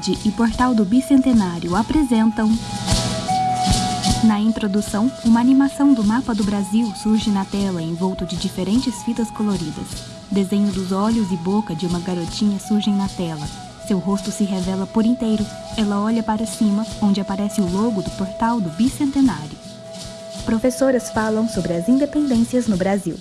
Rede e Portal do Bicentenário apresentam. Na introdução, uma animação do mapa do Brasil surge na tela envolto de diferentes fitas coloridas. Desenho dos olhos e boca de uma garotinha surgem na tela. Seu rosto se revela por inteiro. Ela olha para cima, onde aparece o logo do Portal do Bicentenário. Professoras falam sobre as independências no Brasil.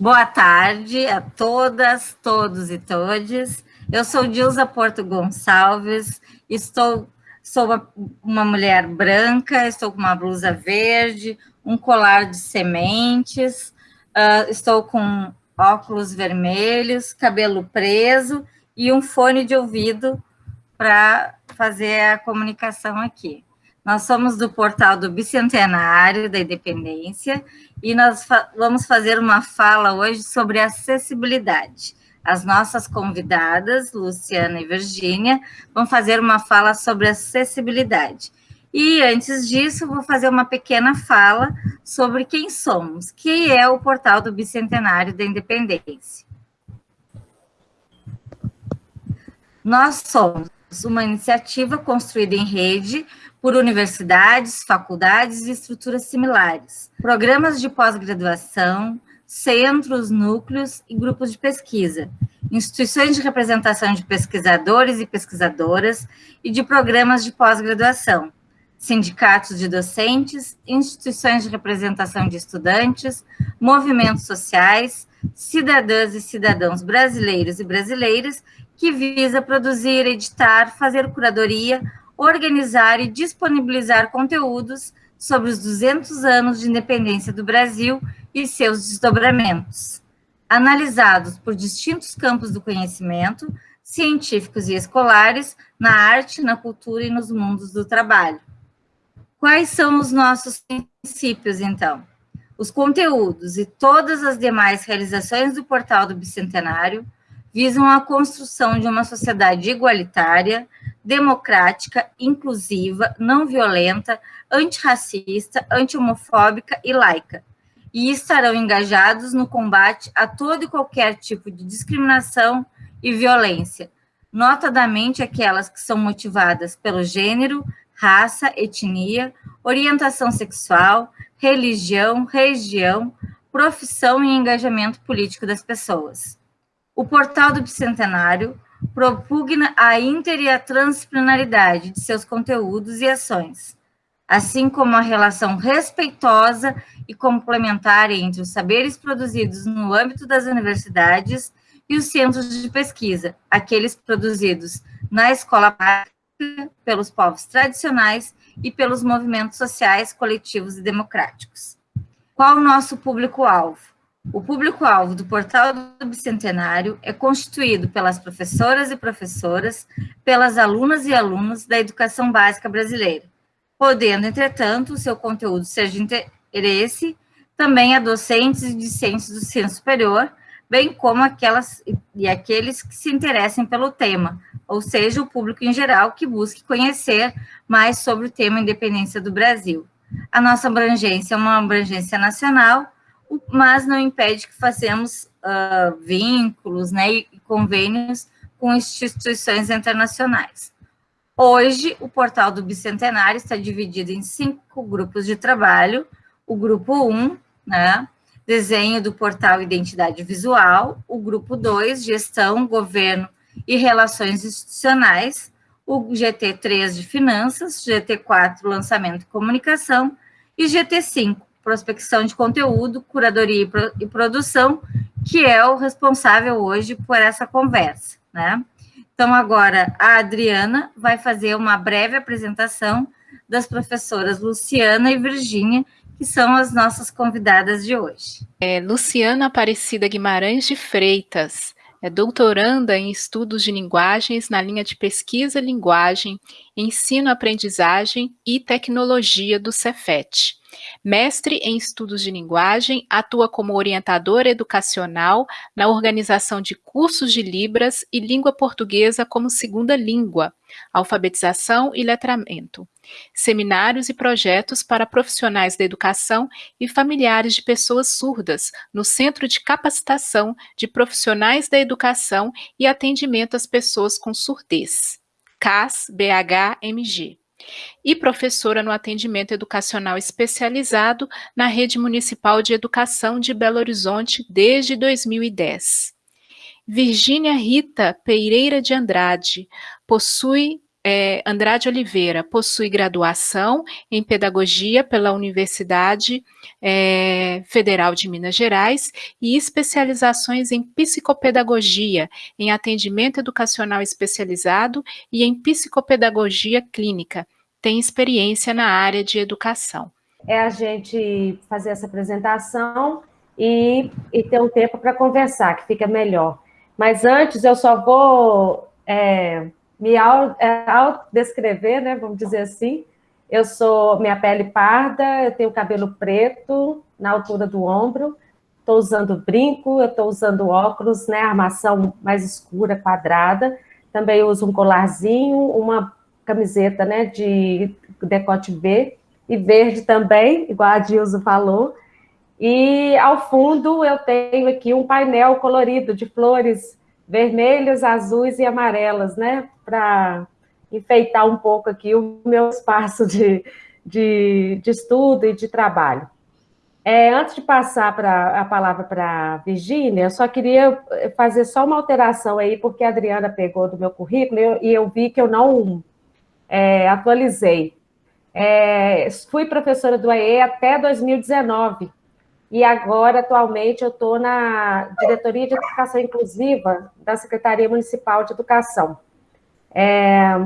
Boa tarde a todas, todos e todes. Eu sou Dilza Porto Gonçalves, estou, sou uma, uma mulher branca, estou com uma blusa verde, um colar de sementes, uh, estou com óculos vermelhos, cabelo preso e um fone de ouvido para fazer a comunicação aqui. Nós somos do portal do Bicentenário da Independência e nós fa vamos fazer uma fala hoje sobre acessibilidade. As nossas convidadas, Luciana e Virgínia, vão fazer uma fala sobre acessibilidade. E antes disso, vou fazer uma pequena fala sobre quem somos, que é o portal do Bicentenário da Independência. Nós somos uma iniciativa construída em rede por universidades, faculdades e estruturas similares, programas de pós-graduação, centros, núcleos e grupos de pesquisa, instituições de representação de pesquisadores e pesquisadoras e de programas de pós-graduação, sindicatos de docentes, instituições de representação de estudantes, movimentos sociais, cidadãs e cidadãos brasileiros e brasileiras que visa produzir, editar, fazer curadoria, organizar e disponibilizar conteúdos sobre os 200 anos de independência do Brasil e seus desdobramentos, analisados por distintos campos do conhecimento, científicos e escolares, na arte, na cultura e nos mundos do trabalho. Quais são os nossos princípios, então? Os conteúdos e todas as demais realizações do Portal do Bicentenário visam a construção de uma sociedade igualitária, democrática, inclusiva, não violenta, antirracista, anti-homofóbica e laica, e estarão engajados no combate a todo e qualquer tipo de discriminação e violência, notadamente aquelas que são motivadas pelo gênero, raça, etnia, orientação sexual, religião, região, profissão e engajamento político das pessoas. O portal do Bicentenário propugna a inter e a transdisciplinaridade de seus conteúdos e ações, assim como a relação respeitosa e complementar entre os saberes produzidos no âmbito das universidades e os centros de pesquisa, aqueles produzidos na escola pública pelos povos tradicionais e pelos movimentos sociais, coletivos e democráticos. Qual o nosso público-alvo? O público-alvo do Portal do Bicentenário é constituído pelas professoras e professoras, pelas alunas e alunos da educação básica brasileira, podendo, entretanto, o seu conteúdo ser de interesse também a docentes e discentes do ensino superior, bem como aquelas e aqueles que se interessem pelo tema, ou seja, o público em geral que busque conhecer mais sobre o tema independência do Brasil. A nossa abrangência é uma abrangência nacional, mas não impede que façamos uh, vínculos né, e convênios com instituições internacionais. Hoje, o portal do Bicentenário está dividido em cinco grupos de trabalho. O grupo 1, um, né, desenho do portal Identidade Visual. O grupo 2, gestão, governo e relações institucionais. O GT3 de finanças, GT4, lançamento e comunicação. E GT5, prospecção de conteúdo, curadoria e produção, que é o responsável hoje por essa conversa, né? Então, agora, a Adriana vai fazer uma breve apresentação das professoras Luciana e Virgínia, que são as nossas convidadas de hoje. É, Luciana Aparecida Guimarães de Freitas, é doutoranda em estudos de linguagens na linha de pesquisa, linguagem, ensino, aprendizagem e tecnologia do Cefet. Mestre em estudos de linguagem, atua como orientadora educacional na organização de cursos de Libras e língua portuguesa como segunda língua, alfabetização e letramento, seminários e projetos para profissionais da educação e familiares de pessoas surdas no Centro de Capacitação de Profissionais da Educação e Atendimento às Pessoas com Surdez. CAS BH-MG e professora no atendimento educacional especializado na Rede Municipal de Educação de Belo Horizonte desde 2010. Virgínia Rita Pereira de Andrade possui é, Andrade Oliveira possui graduação em Pedagogia pela Universidade é, Federal de Minas Gerais e especializações em Psicopedagogia, em Atendimento Educacional Especializado e em Psicopedagogia Clínica. Tem experiência na área de educação. É a gente fazer essa apresentação e, e ter um tempo para conversar, que fica melhor. Mas antes, eu só vou. É, me é, autodescrever, né, vamos dizer assim. Eu sou, minha pele parda, eu tenho cabelo preto na altura do ombro, estou usando brinco, eu estou usando óculos, né, armação mais escura, quadrada, também uso um colarzinho, uma camiseta, né, de decote V, e verde também, igual a Dilso falou, e ao fundo eu tenho aqui um painel colorido de flores vermelhas, azuis e amarelas, né? Para enfeitar um pouco aqui o meu espaço de, de, de estudo e de trabalho. É, antes de passar pra, a palavra para a Virgínia, eu só queria fazer só uma alteração aí, porque a Adriana pegou do meu currículo e eu, e eu vi que eu não é, atualizei. É, fui professora do AE até 2019, e agora, atualmente, eu estou na Diretoria de Educação Inclusiva da Secretaria Municipal de Educação. É,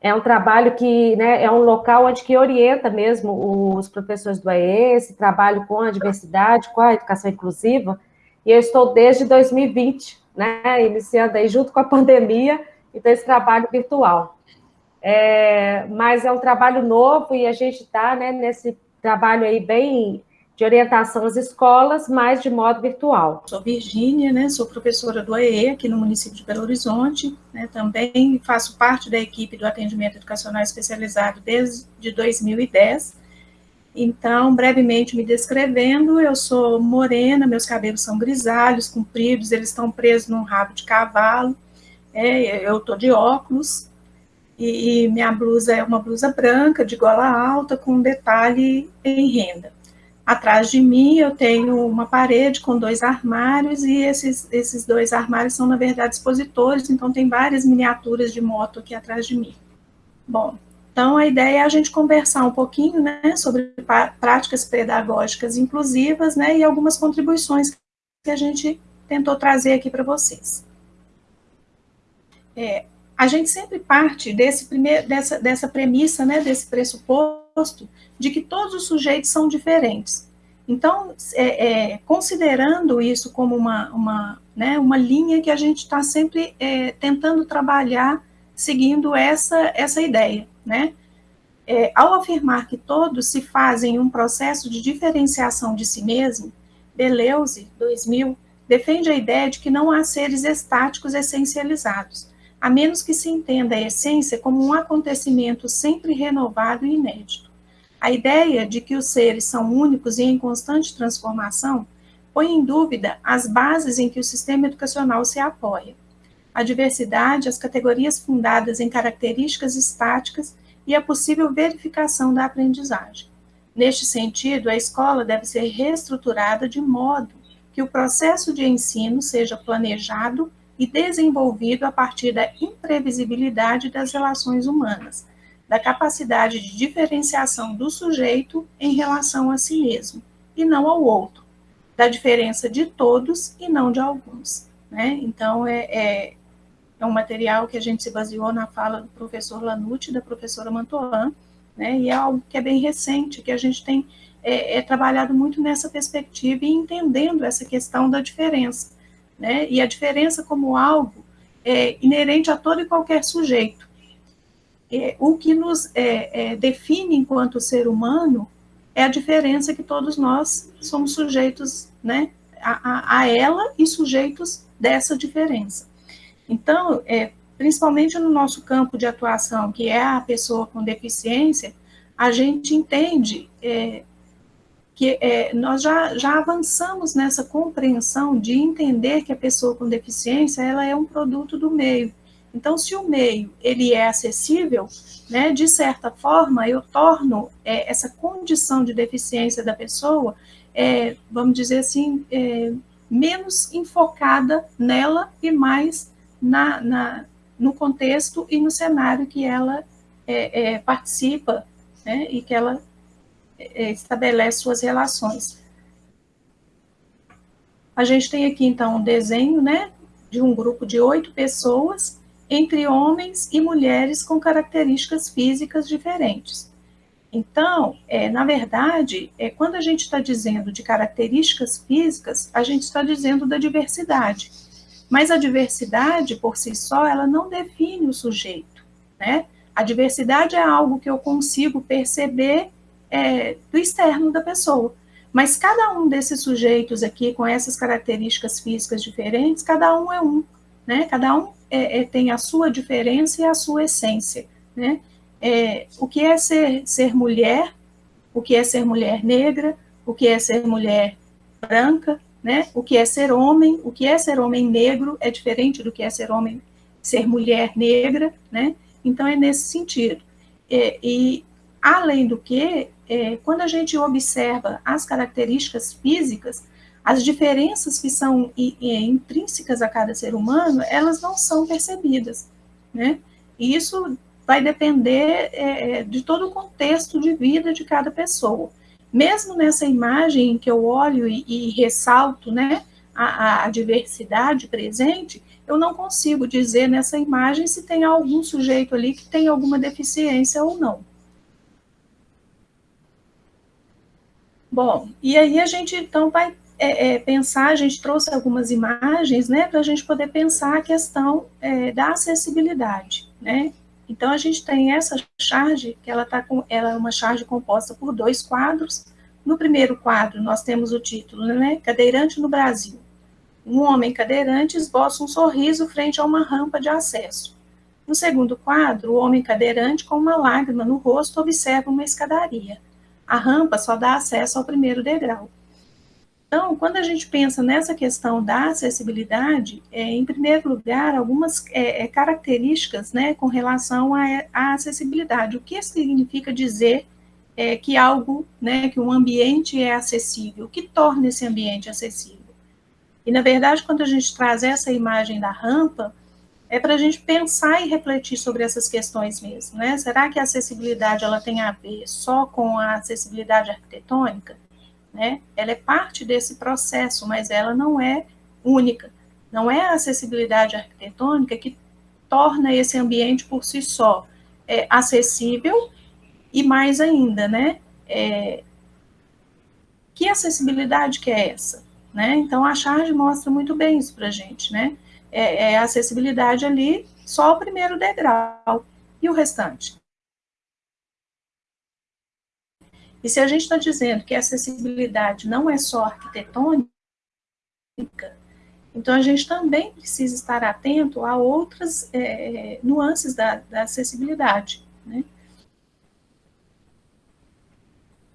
é um trabalho que, né, é um local onde que orienta mesmo os professores do AE, esse trabalho com a diversidade, com a educação inclusiva, e eu estou desde 2020, né, iniciando aí junto com a pandemia, então esse trabalho virtual. É, mas é um trabalho novo e a gente está né, nesse trabalho aí bem de orientação às escolas, mas de modo virtual. Sou Virgínia, né, sou professora do AE aqui no município de Belo Horizonte, né, também faço parte da equipe do atendimento educacional especializado desde 2010. Então, brevemente me descrevendo, eu sou morena, meus cabelos são grisalhos, compridos, eles estão presos num rabo de cavalo, é, eu estou de óculos, e, e minha blusa é uma blusa branca, de gola alta, com detalhe em renda. Atrás de mim eu tenho uma parede com dois armários e esses, esses dois armários são, na verdade, expositores, então tem várias miniaturas de moto aqui atrás de mim. Bom, então a ideia é a gente conversar um pouquinho né, sobre práticas pedagógicas inclusivas né, e algumas contribuições que a gente tentou trazer aqui para vocês. É, a gente sempre parte desse primeiro, dessa, dessa premissa, né, desse pressuposto, de que todos os sujeitos são diferentes. Então, é, é, considerando isso como uma, uma, né, uma linha que a gente está sempre é, tentando trabalhar seguindo essa, essa ideia, né? É, ao afirmar que todos se fazem um processo de diferenciação de si mesmo, Deleuze, 2000, defende a ideia de que não há seres estáticos essencializados, a menos que se entenda a essência como um acontecimento sempre renovado e inédito. A ideia de que os seres são únicos e em constante transformação põe em dúvida as bases em que o sistema educacional se apoia. A diversidade, as categorias fundadas em características estáticas e a possível verificação da aprendizagem. Neste sentido, a escola deve ser reestruturada de modo que o processo de ensino seja planejado e desenvolvido a partir da imprevisibilidade das relações humanas, da capacidade de diferenciação do sujeito em relação a si mesmo, e não ao outro, da diferença de todos e não de alguns. Né? Então, é, é, é um material que a gente se baseou na fala do professor Lanucci da professora Mantoan, né? e é algo que é bem recente, que a gente tem é, é trabalhado muito nessa perspectiva e entendendo essa questão da diferença, né? e a diferença como algo é, inerente a todo e qualquer sujeito, é, o que nos é, é, define enquanto ser humano é a diferença que todos nós somos sujeitos né, a, a, a ela e sujeitos dessa diferença. Então, é, principalmente no nosso campo de atuação, que é a pessoa com deficiência, a gente entende é, que é, nós já, já avançamos nessa compreensão de entender que a pessoa com deficiência ela é um produto do meio Então, se o meio ele é acessível, né, de certa forma, eu torno é, essa condição de deficiência da pessoa, é, vamos dizer assim, é, menos enfocada nela e mais na, na, no contexto e no cenário que ela é, é, participa né, e que ela é, estabelece suas relações. A gente tem aqui, então, um desenho né, de um grupo de oito pessoas, entre homens e mulheres com características físicas diferentes. Então, é, na verdade, é, quando a gente está dizendo de características físicas, a gente está dizendo da diversidade. Mas a diversidade, por si só, ela não define o sujeito, né? A diversidade é algo que eu consigo perceber é, do externo da pessoa. Mas cada um desses sujeitos aqui, com essas características físicas diferentes, cada um é um, né? Cada um é, é, tem a sua diferença e a sua essência, né? É, o que é ser, ser mulher, o que é ser mulher negra, o que é ser mulher branca, né? O que é ser homem, o que é ser homem negro é diferente do que é ser homem, ser mulher negra, né? Então é nesse sentido. É, e além do que, é, quando a gente observa as características físicas, as diferenças que são intrínsecas a cada ser humano, elas não são percebidas, né? E isso vai depender é, de todo o contexto de vida de cada pessoa. Mesmo nessa imagem que eu olho e, e ressalto, né, a, a diversidade presente, eu não consigo dizer nessa imagem se tem algum sujeito ali que tem alguma deficiência ou não. Bom, e aí a gente então vai é, é, pensar, a gente trouxe algumas imagens, né, para a gente poder pensar a questão é, da acessibilidade, né. Então a gente tem essa charge, que ela, tá com, ela é uma charge composta por dois quadros. No primeiro quadro nós temos o título, né, Cadeirante no Brasil. Um homem cadeirante esboça um sorriso frente a uma rampa de acesso. No segundo quadro, o homem cadeirante com uma lágrima no rosto observa uma escadaria. A rampa só dá acesso ao primeiro degrau. Então, quando a gente pensa nessa questão da acessibilidade, é, em primeiro lugar, algumas é, é, características né, com relação à, acessibilidade. O que significa dizer é, que algo, né, que um ambiente é acessível? O que torna esse ambiente acessível? E, na verdade, quando a gente traz essa imagem da rampa, é para a gente pensar e refletir sobre essas questões mesmo, né? Será que a acessibilidade ela tem a ver só com a acessibilidade arquitetônica? Né? Ela é parte desse processo, mas ela não é única. Não é a acessibilidade arquitetônica que torna esse ambiente por si só é, acessível e mais ainda, né? É, que acessibilidade que é essa? Né? Então, a charge mostra muito bem isso para a gente, né? é, é acessibilidade ali, só o primeiro degrau. E o restante? E se a gente está dizendo que a acessibilidade não é só arquitetônica, então a gente também precisa estar atento a outras é, nuances da, da acessibilidade. Né?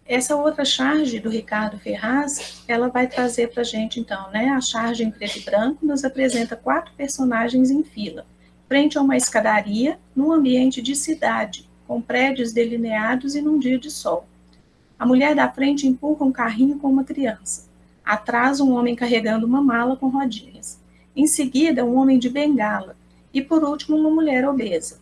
Essa outra charge do Ricardo Ferraz, ela vai trazer para a gente, então, né, a charge em preto e branco nos apresenta quatro personagens em fila, frente a uma escadaria, num ambiente de cidade, com prédios delineados e num dia de sol. A mulher da frente empurra um carrinho com uma criança. Atrás, um homem carregando uma mala com rodinhas. Em seguida, um homem de bengala. E, por último, uma mulher obesa.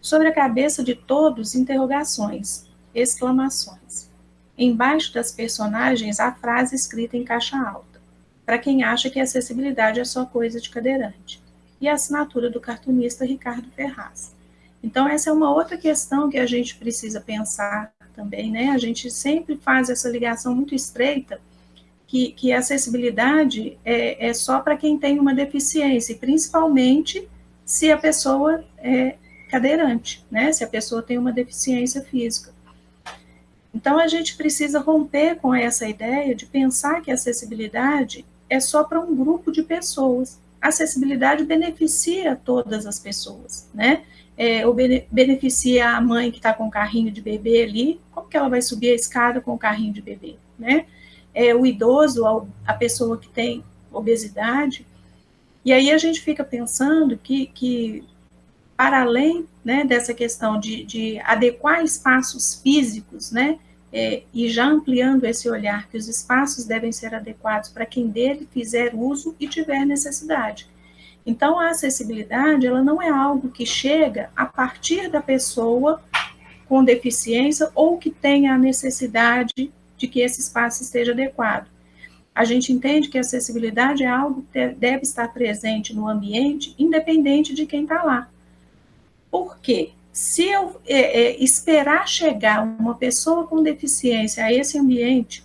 Sobre a cabeça de todos, interrogações, exclamações. Embaixo das personagens, a frase escrita em caixa alta, para quem acha que acessibilidade é só coisa de cadeirante, e a assinatura do cartunista Ricardo Ferraz. Então, essa é uma outra questão que a gente precisa pensar também, né? A gente sempre faz essa ligação muito estreita, que, que a acessibilidade é, é só para quem tem uma deficiência, principalmente se a pessoa é cadeirante, né? Se a pessoa tem uma deficiência física. Então, a gente precisa romper com essa ideia de pensar que a acessibilidade é só para um grupo de pessoas. A acessibilidade beneficia todas as pessoas, né? É, ou beneficia a mãe que está com o carrinho de bebê ali, como que ela vai subir a escada com o carrinho de bebê, né? É, o idoso, a pessoa que tem obesidade. E aí a gente fica pensando que, que para além né, dessa questão de, de adequar espaços físicos, né, é, e já ampliando esse olhar que os espaços devem ser adequados para quem dele fizer uso e tiver necessidade. Então, a acessibilidade, ela não é algo que chega a partir da pessoa com deficiência ou que tenha a necessidade de que esse espaço esteja adequado. A gente entende que a acessibilidade é algo que deve estar presente no ambiente, independente de quem está lá. Por quê? Se eu é, é, esperar chegar uma pessoa com deficiência a esse ambiente,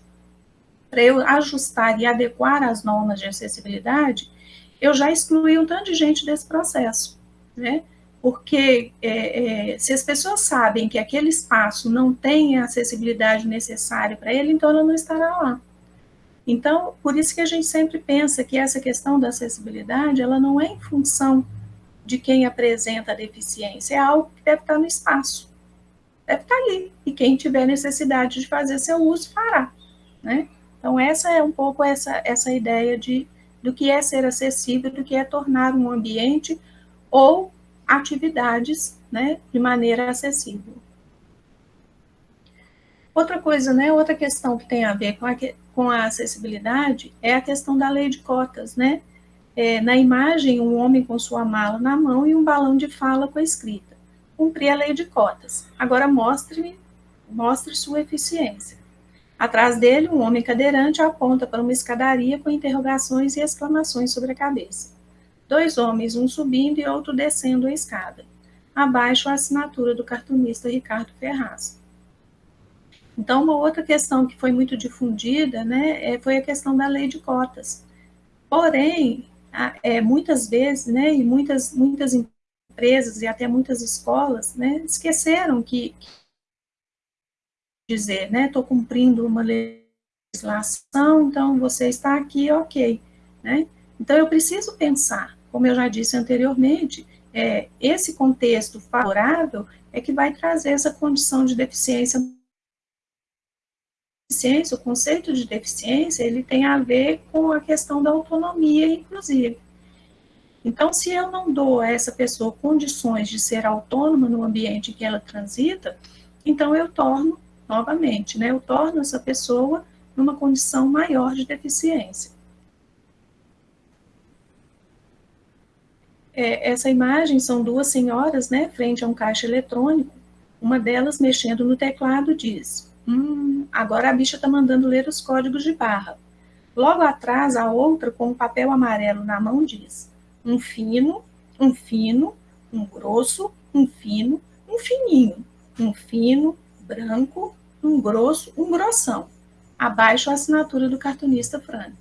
para eu ajustar e adequar as normas de acessibilidade, eu já excluí um tanto de gente desse processo, né? Porque é, é, se as pessoas sabem que aquele espaço não tem a acessibilidade necessária para ele, então ela não estará lá. Então, por isso que a gente sempre pensa que essa questão da acessibilidade, ela não é em função de quem apresenta a deficiência, é algo que deve estar no espaço, deve estar ali, e quem tiver necessidade de fazer seu uso, fará, né? Então, essa é um pouco essa, essa ideia de, do que é ser acessível, do que é tornar um ambiente ou atividades, né, de maneira acessível. Outra coisa, né, outra questão que tem a ver com a, com a acessibilidade é a questão da lei de cotas, né, é, na imagem, um homem com sua mala na mão e um balão de fala com a escrita. Cumprir a lei de cotas. Agora mostre, mostre sua eficiência. Atrás dele, um homem cadeirante aponta para uma escadaria com interrogações e exclamações sobre a cabeça. Dois homens, um subindo e outro descendo a escada. Abaixo, a assinatura do cartunista Ricardo Ferraz. Então, uma outra questão que foi muito difundida né, é, foi a questão da lei de cotas. Porém, é, muitas vezes, né, e muitas, muitas empresas e até muitas escolas, né, esqueceram que, que dizer, né, estou cumprindo uma legislação, então você está aqui, ok, né? Então eu preciso pensar, como eu já disse anteriormente, é, esse contexto favorável é que vai trazer essa condição de deficiência deficiência, o conceito de deficiência, ele tem a ver com a questão da autonomia, inclusive. Então, se eu não dou a essa pessoa condições de ser autônoma no ambiente que ela transita, então eu torno, novamente, né, eu torno essa pessoa numa condição maior de deficiência. É, essa imagem são duas senhoras, né, frente a um caixa eletrônico, uma delas mexendo no teclado diz, Hum, agora a bicha está mandando ler os códigos de barra. Logo atrás, a outra, com um papel amarelo na mão, diz: um fino, um fino, um grosso, um fino, um fininho, um fino, branco, um grosso, um grossão. Abaixo a assinatura do cartunista Frank.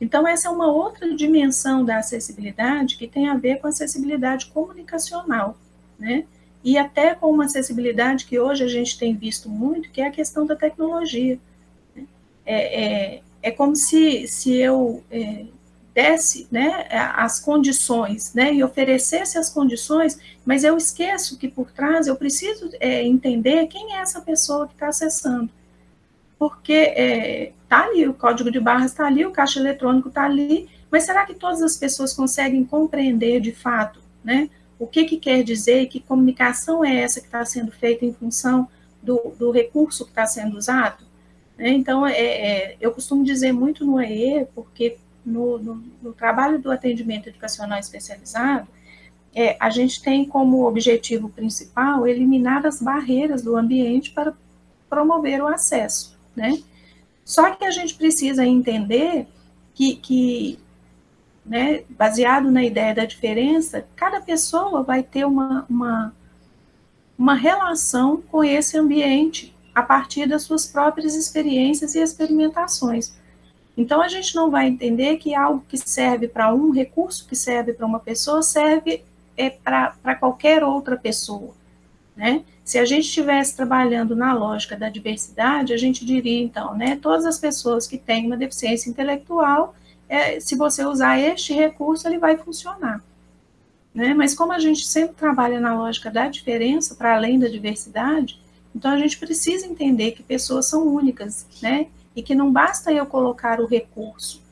Então, essa é uma outra dimensão da acessibilidade que tem a ver com acessibilidade comunicacional, né? e até com uma acessibilidade que hoje a gente tem visto muito, que é a questão da tecnologia. Né? É, é, é como se, se eu é, desse né, as condições né, e oferecesse as condições, mas eu esqueço que por trás eu preciso é, entender quem é essa pessoa que está acessando. Porque está é, ali, o código de barras está ali, o caixa eletrônico está ali, mas será que todas as pessoas conseguem compreender de fato né, o que, que quer dizer, que comunicação é essa que está sendo feita em função do, do recurso que está sendo usado. Né? Então, é, é, eu costumo dizer muito no EE, porque no, no, no trabalho do atendimento educacional especializado, é, a gente tem como objetivo principal eliminar as barreiras do ambiente para promover o acesso, né? Só que a gente precisa entender que, que né, baseado na ideia da diferença, cada pessoa vai ter uma, uma, uma relação com esse ambiente a partir das suas próprias experiências e experimentações. Então, a gente não vai entender que algo que serve para um recurso que serve para uma pessoa serve é, para qualquer outra pessoa. Né? Se a gente estivesse trabalhando na lógica da diversidade, a gente diria, então, né, todas as pessoas que têm uma deficiência intelectual é, se você usar este recurso, ele vai funcionar. Né? Mas como a gente sempre trabalha na lógica da diferença, para além da diversidade, então a gente precisa entender que pessoas são únicas, né? E que não basta eu colocar o recurso,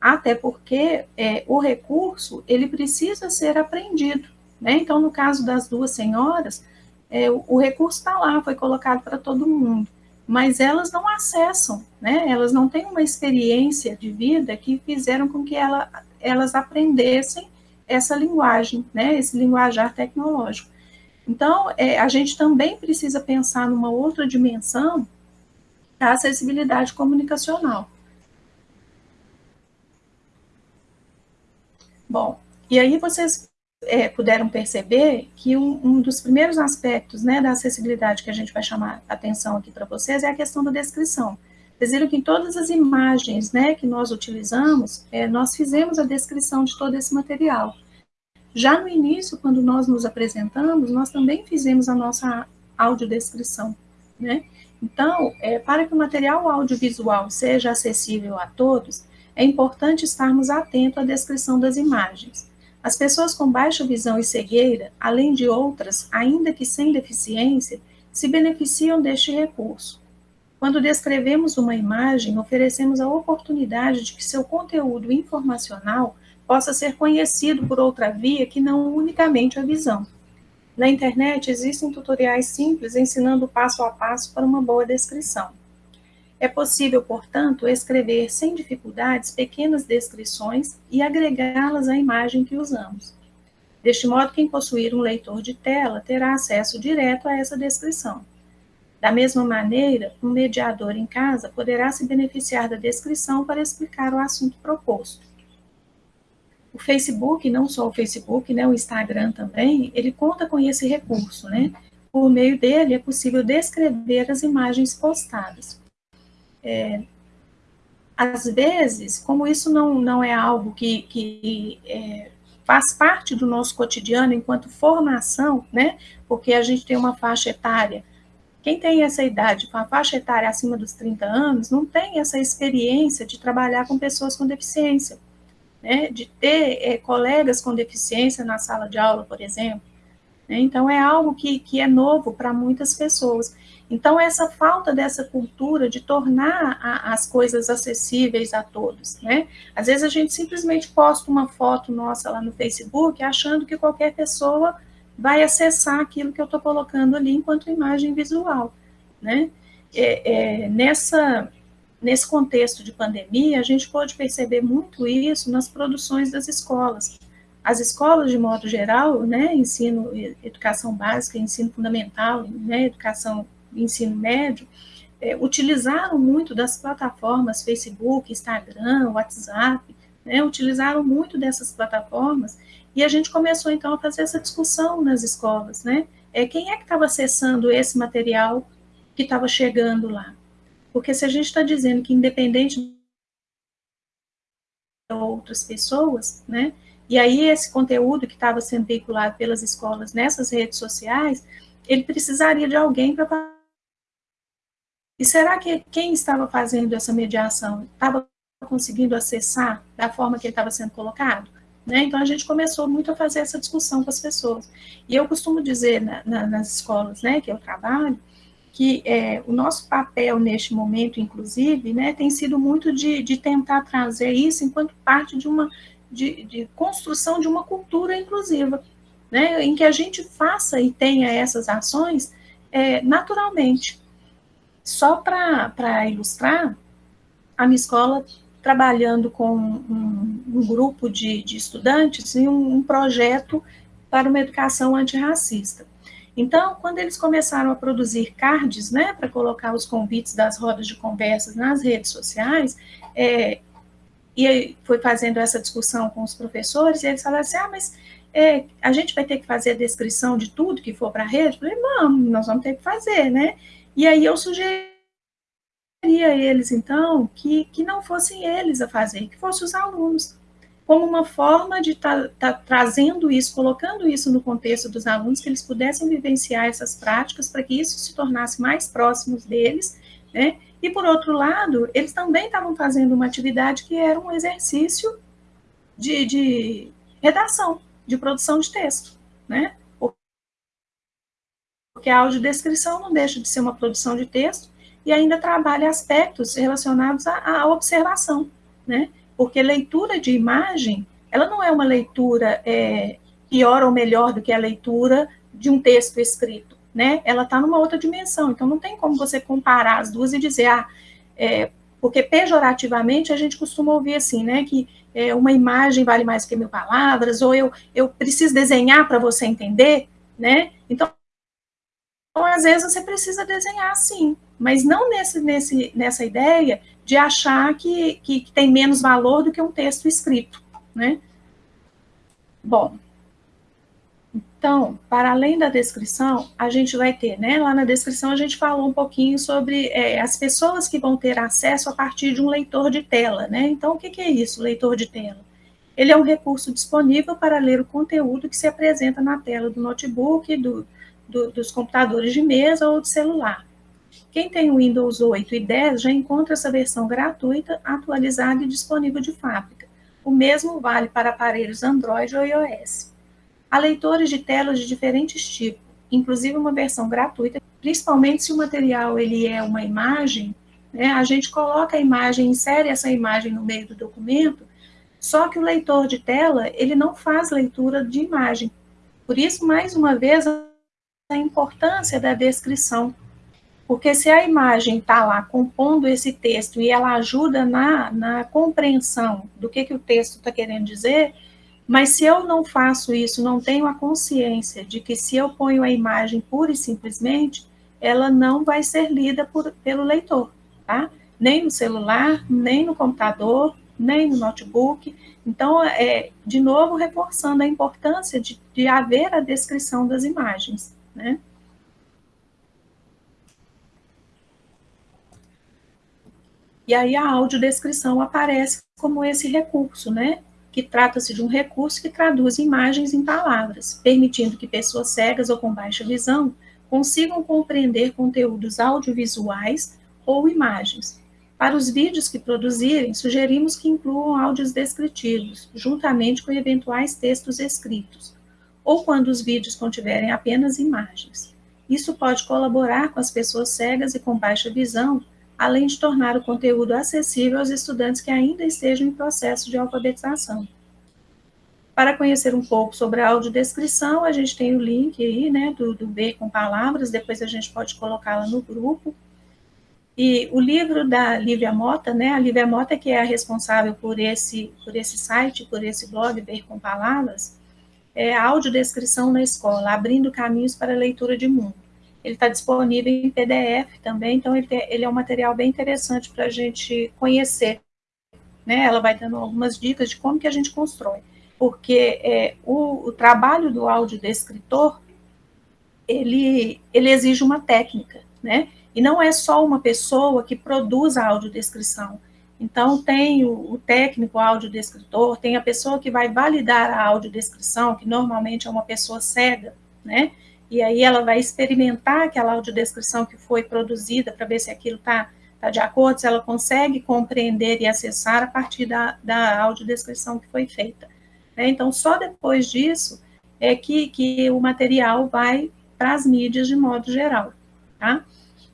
até porque é, o recurso, ele precisa ser aprendido, Né? Então, no caso das duas senhoras, é, o, o recurso está lá, foi colocado para todo mundo, mas elas não acessam, né? elas não têm uma experiência de vida que fizeram com que ela, elas aprendessem essa linguagem, né? esse linguajar tecnológico. Então, é, a gente também precisa pensar numa outra dimensão da acessibilidade comunicacional. Bom, e aí vocês é, puderam perceber que um, um, dos primeiros aspectos né, da acessibilidade que a gente vai chamar atenção aqui para vocês é a questão da descrição. Vocês viram que em todas as imagens né, que nós utilizamos, é, nós fizemos a descrição de todo esse material. Já no início, quando nós nos apresentamos, nós também fizemos a nossa audiodescrição. Né? Então, é, para que o material audiovisual seja acessível a todos, é importante estarmos atentos à descrição das imagens. As pessoas com baixa visão e cegueira, além de outras, ainda que sem deficiência, se beneficiam deste recurso. Quando descrevemos uma imagem, oferecemos a oportunidade de que seu conteúdo informacional possa ser conhecido por outra via que não unicamente a visão. Na internet existem tutoriais simples ensinando passo a passo para uma boa descrição. É possível, portanto, escrever sem dificuldades pequenas descrições e agregá-las à imagem que usamos. Deste modo, quem possuir um leitor de tela terá acesso direto a essa descrição. Da mesma maneira, um mediador em casa poderá se beneficiar da descrição para explicar o assunto proposto. O Facebook, não só o Facebook, né, o Instagram também, ele conta com esse recurso, né? Por meio dele é possível descrever as imagens postadas é, às vezes, como isso não, não é algo que, que é, faz parte do nosso cotidiano enquanto formação, né? Porque a gente tem uma faixa etária. Quem tem essa idade, com a faixa etária acima dos 30 anos, não tem essa experiência de trabalhar com pessoas com deficiência, né? De ter é, colegas com deficiência na sala de aula, por exemplo. Né? Então, é algo que, que é novo para muitas pessoas. Então, essa falta dessa cultura de tornar a, as coisas acessíveis a todos, né? Às vezes a gente simplesmente posta uma foto nossa lá no Facebook, achando que qualquer pessoa vai acessar aquilo que eu estou colocando ali enquanto imagem visual, né? É, é, nessa, nesse contexto de pandemia, a gente pode perceber muito isso nas produções das escolas. As escolas, de modo geral, né, ensino, educação básica, ensino fundamental, né, educação ensino médio, é, utilizaram muito das plataformas Facebook, Instagram, WhatsApp, né, utilizaram muito dessas plataformas, e a gente começou então a fazer essa discussão nas escolas, né? É, quem é que estava acessando esse material que estava chegando lá? Porque se a gente está dizendo que independente de outras pessoas, né? E aí esse conteúdo que estava sendo veiculado pelas escolas nessas redes sociais, ele precisaria de alguém para e será que quem estava fazendo essa mediação estava conseguindo acessar da forma que ele estava sendo colocado? Né? Então, a gente começou muito a fazer essa discussão com as pessoas. E eu costumo dizer na, na, nas escolas né, que eu trabalho, que é, o nosso papel neste momento, inclusive, né, tem sido muito de, de tentar trazer isso enquanto parte de uma de, de, construção de uma cultura inclusiva, né, em que a gente faça e tenha essas ações é, naturalmente, só para ilustrar, a minha escola trabalhando com um, um grupo de, de, estudantes em um, um projeto para uma educação antirracista. Então, quando eles começaram a produzir cards, né, para colocar os convites das rodas de conversas nas redes sociais, é, e foi fazendo essa discussão com os professores, e eles falaram assim, ah, mas é, a gente vai ter que fazer a descrição de tudo que for para a rede? Eu falei, vamos, nós vamos ter que fazer, né? E aí eu sugeri a eles, então, que, que não fossem eles a fazer, que fossem os alunos, como uma forma de estar tá, tá trazendo isso, colocando isso no contexto dos alunos, que eles pudessem vivenciar essas práticas, para que isso se tornasse mais próximos deles, né? E, por outro lado, eles também estavam fazendo uma atividade que era um exercício de, de redação, de produção de texto, né? porque a audiodescrição não deixa de ser uma produção de texto e ainda trabalha aspectos relacionados à, à observação, né? Porque leitura de imagem, ela não é uma leitura é, pior ou melhor do que a leitura de um texto escrito, né? Ela está numa outra dimensão, então não tem como você comparar as duas e dizer, ah, é, porque pejorativamente a gente costuma ouvir assim, né, que é, uma imagem vale mais que mil palavras, ou eu, eu preciso desenhar para você entender, né? Então, às vezes você precisa desenhar sim, mas não nesse, nesse, nessa ideia de achar que, que, que tem menos valor do que um texto escrito, né? Bom, então, para além da descrição, a gente vai ter, né? Lá na descrição a gente falou um pouquinho sobre é, as pessoas que vão ter acesso a partir de um leitor de tela, né? Então, o que, que é isso, leitor de tela? Ele é um recurso disponível para ler o conteúdo que se apresenta na tela do notebook, do, do, dos computadores de mesa ou de celular. Quem tem o Windows 8 e 10 já encontra essa versão gratuita, atualizada e disponível de fábrica. O mesmo vale para aparelhos Android ou iOS. Há leitores de telas de diferentes tipos, inclusive uma versão gratuita, principalmente se o material ele é uma imagem, né, a gente coloca a imagem, insere essa imagem no meio do documento, só que o leitor de tela, ele não faz leitura de imagem. Por isso, mais uma vez, a importância da descrição. Porque se a imagem está lá compondo esse texto e ela ajuda na, na compreensão do que, que o texto está querendo dizer, mas se eu não faço isso, não tenho a consciência de que se eu ponho a imagem pura e simplesmente, ela não vai ser lida por, pelo leitor, tá? Nem no celular, nem no computador, nem no notebook. Então, é, de novo, reforçando a importância de, de haver a descrição das imagens, né? E aí a audiodescrição aparece como esse recurso, né? que trata-se de um recurso que traduz imagens em palavras, permitindo que pessoas cegas ou com baixa visão consigam compreender conteúdos audiovisuais ou imagens. Para os vídeos que produzirem, sugerimos que incluam áudios descritivos, juntamente com eventuais textos escritos, ou quando os vídeos contiverem apenas imagens. Isso pode colaborar com as pessoas cegas e com baixa visão além de tornar o conteúdo acessível aos estudantes que ainda estejam em processo de alfabetização. Para conhecer um pouco sobre a audiodescrição, a gente tem o link aí, né, do, do Ver com Palavras, depois a gente pode colocá-la no grupo. E o livro da Lívia Mota, né, a Lívia Mota que é a responsável por esse, por esse site, por esse blog Ver com Palavras, é a audiodescrição na escola, abrindo caminhos para a leitura de mundo. Ele está disponível em PDF também, então ele, tem, ele é um material bem interessante para a gente conhecer. Né? Ela vai dando algumas dicas de como que a gente constrói. Porque é, o, o trabalho do audiodescritor, ele, ele exige uma técnica, né? E não é só uma pessoa que produz a audiodescrição. Então, tem o, o técnico audiodescritor, tem a pessoa que vai validar a audiodescrição, que normalmente é uma pessoa cega, né? E aí ela vai experimentar aquela audiodescrição que foi produzida para ver se aquilo está tá de acordo, se ela consegue compreender e acessar a partir da, da audiodescrição que foi feita. Né? Então, só depois disso é que, que o material vai para as mídias de modo geral, tá?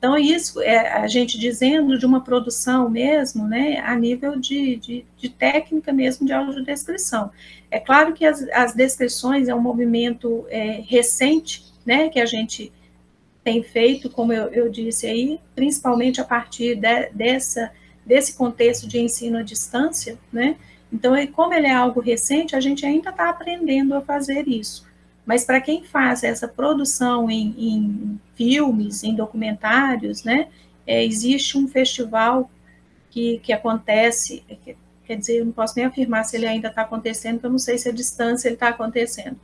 Então, isso é a gente dizendo de uma produção mesmo, né, a nível de, de, de técnica mesmo de audiodescrição. É claro que as, as descrições é um movimento é, recente, né, que a gente tem feito, como eu, eu disse aí, principalmente a partir de, dessa, desse contexto de ensino à distância, né, então, como ele é algo recente, a gente ainda está aprendendo a fazer isso. Mas para quem faz essa produção em, em filmes, em documentários, né, é, existe um festival que, que acontece, que, quer dizer, eu não posso nem afirmar se ele ainda está acontecendo, porque eu não sei se a distância ele está acontecendo,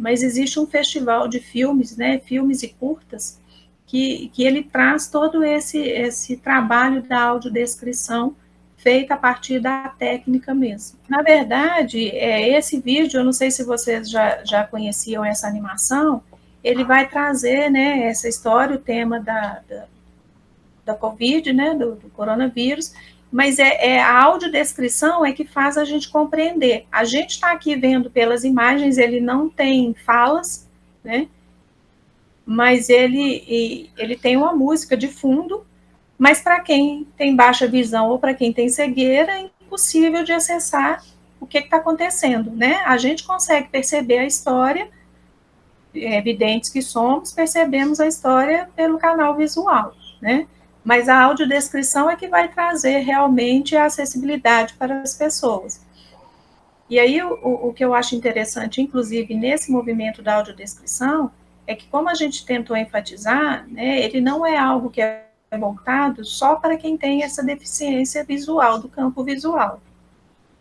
mas existe um festival de filmes, né, filmes e curtas, que, que ele traz todo esse, esse trabalho da audiodescrição feita a partir da técnica mesmo. Na verdade, é, esse vídeo, eu não sei se vocês já, já conheciam essa animação, ele vai trazer né, essa história, o tema da, da, da Covid, né, do, do coronavírus, mas é, é, a audiodescrição é que faz a gente compreender. A gente está aqui vendo pelas imagens, ele não tem falas, né? Mas ele, ele tem uma música de fundo, mas para quem tem baixa visão ou para quem tem cegueira, é impossível de acessar o que está acontecendo, né? A gente consegue perceber a história, é evidentes que somos, percebemos a história pelo canal visual, né? Mas a audiodescrição é que vai trazer realmente a acessibilidade para as pessoas. E aí, o, o que eu acho interessante, inclusive, nesse movimento da audiodescrição, é que, como a gente tentou enfatizar, né, ele não é algo que é voltado só para quem tem essa deficiência visual, do campo visual.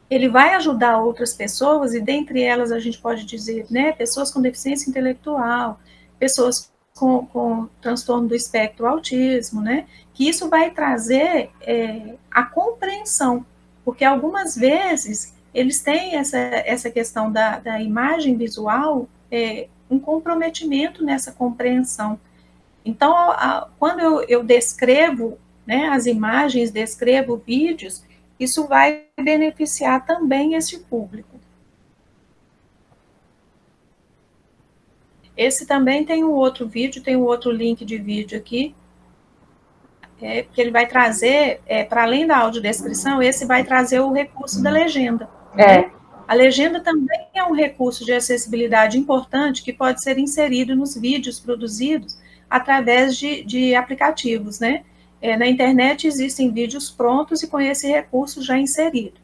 Ele vai ajudar outras pessoas, e dentre elas a gente pode dizer, né, pessoas com deficiência intelectual, pessoas com, com transtorno do espectro autismo, né, que isso vai trazer é, a compreensão, porque algumas vezes eles têm essa, essa questão da, da imagem visual, é, um comprometimento nessa compreensão. Então, a, quando eu, eu descrevo né, as imagens, descrevo vídeos, isso vai beneficiar também esse público. Esse também tem um outro vídeo, tem um outro link de vídeo aqui, é, que ele vai trazer, é, para além da audiodescrição, esse vai trazer o recurso da legenda. É. A legenda também é um recurso de acessibilidade importante que pode ser inserido nos vídeos produzidos através de, de aplicativos, né? É, na internet existem vídeos prontos e com esse recurso já inserido.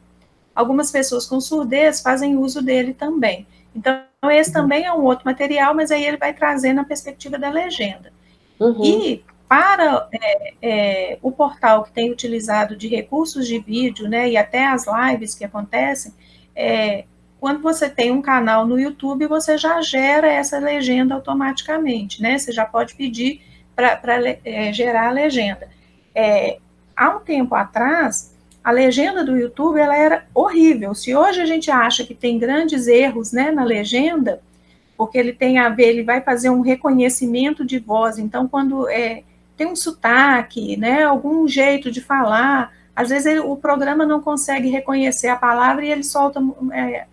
Algumas pessoas com surdez fazem uso dele também. Então, esse também é um outro material, mas aí ele vai trazer na perspectiva da legenda. Uhum. E para é, é, o portal que tem utilizado de recursos de vídeo, né, e até as lives que acontecem, é, quando você tem um canal no YouTube, você já gera essa legenda automaticamente, né? Você já pode pedir para é, gerar a legenda. É, há um tempo atrás, a legenda do YouTube ela era horrível. Se hoje a gente acha que tem grandes erros né, na legenda, porque ele tem a ver, ele vai fazer um reconhecimento de voz. Então, quando é, tem um sotaque, né, algum jeito de falar, às vezes ele, o programa não consegue reconhecer a palavra e ele solta é,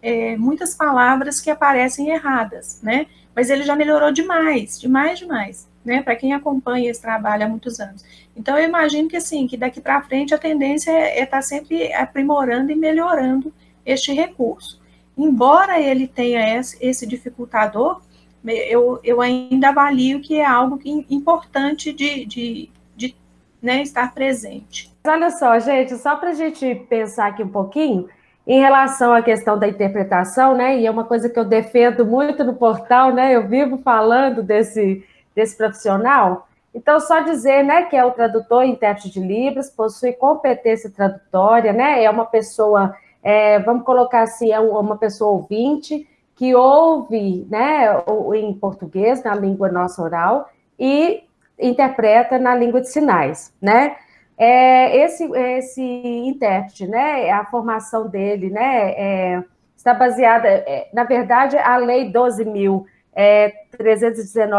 é, muitas palavras que aparecem erradas, né? Mas ele já melhorou demais, demais, demais, né? Para quem acompanha esse trabalho há muitos anos. Então, eu imagino que, assim, que daqui para frente a tendência é estar é tá sempre aprimorando e melhorando este recurso. Embora ele tenha esse, dificultador, eu, eu ainda avalio que é algo que, importante de, de, de né, estar presente. Olha só, gente, só para a gente pensar aqui um pouquinho, em relação à questão da interpretação, né, e é uma coisa que eu defendo muito no portal, né, eu vivo falando desse, desse profissional, então, só dizer né, que é o tradutor e intérprete de Libras, possui competência tradutória, né, é uma pessoa, é, vamos colocar assim, é uma pessoa ouvinte, que ouve né, em português, na língua nossa oral, e interpreta na língua de sinais, né? É, esse, esse intérprete, né, a formação dele, né, é, está baseada, é, na verdade, a Lei 12.319 é,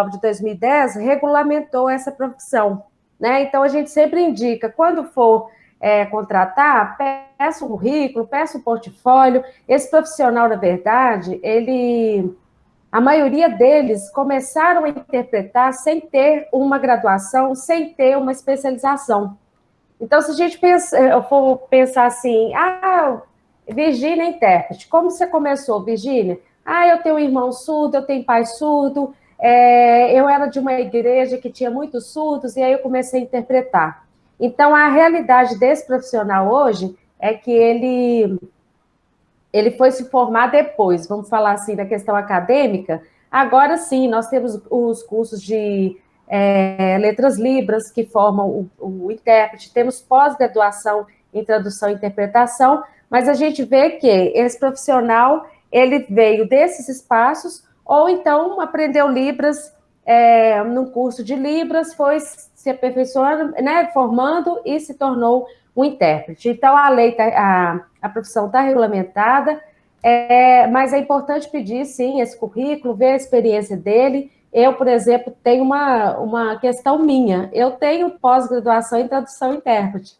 de 2010 regulamentou essa profissão, né? Então, a gente sempre indica, quando for é, contratar, peça um currículo, peça um portfólio. Esse profissional, na verdade, ele, a maioria deles começaram a interpretar sem ter uma graduação, sem ter uma especialização. Então, se a gente pensa, for pensar assim, ah, Virgínia é intérprete, como você começou, Virgínia? Ah, eu tenho um irmão surdo, eu tenho pai surdo, é, eu era de uma igreja que tinha muitos surdos, e aí eu comecei a interpretar. Então, a realidade desse profissional hoje é que ele, ele foi se formar depois, vamos falar assim, da questão acadêmica. Agora sim, nós temos os cursos de é, letras libras, que formam o, o intérprete, temos pós-graduação em tradução e interpretação, mas a gente vê que esse profissional, ele veio desses espaços, ou então aprendeu Libras é, num curso de Libras, foi se aperfeiçoando, né, formando e se tornou um intérprete. Então, a lei, tá, a, a profissão está regulamentada, é, mas é importante pedir, sim, esse currículo, ver a experiência dele. Eu, por exemplo, tenho uma, uma questão minha. Eu tenho pós-graduação em tradução e intérprete,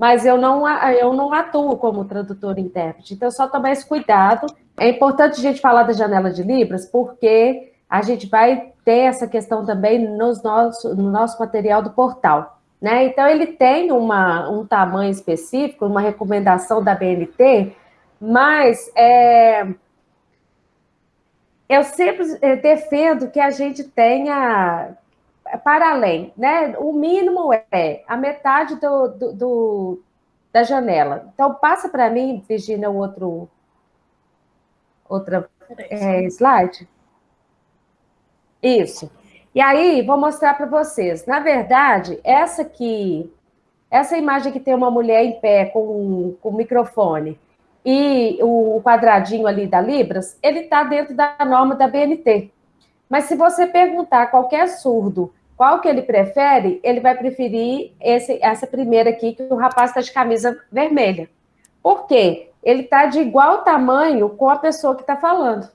mas eu não, eu não atuo como tradutor e intérprete. Então, só tomar esse cuidado. É importante a gente falar da janela de Libras, porque a gente vai ter essa questão também nos nosso, no nosso material do portal. Né? Então, ele tem uma, um tamanho específico, uma recomendação da BNT, mas é, eu sempre defendo que a gente tenha para além, né? O mínimo é a metade do, do, do da janela. Então, passa para mim, Virginia, o outro outra é, slide. Isso. E aí, vou mostrar para vocês. Na verdade, essa aqui, essa imagem que tem uma mulher em pé com, com o microfone e o quadradinho ali da Libras, ele está dentro da norma da BNT. Mas se você perguntar a qualquer surdo qual que ele prefere, ele vai preferir esse, essa primeira aqui, que o rapaz está de camisa vermelha. Por quê? Ele está de igual tamanho com a pessoa que está falando.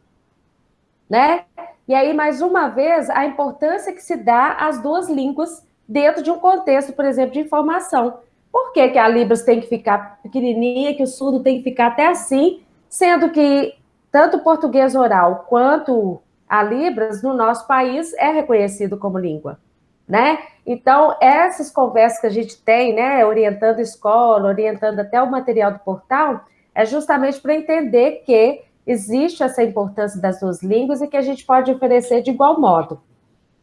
Né? E aí, mais uma vez, a importância que se dá às duas línguas dentro de um contexto, por exemplo, de informação. Por que, que a Libras tem que ficar pequenininha, que o surdo tem que ficar até assim, sendo que tanto o português oral quanto a Libras, no nosso país, é reconhecido como língua, né? Então, essas conversas que a gente tem, né, orientando escola, orientando até o material do portal, é justamente para entender que existe essa importância das duas línguas e que a gente pode oferecer de igual modo.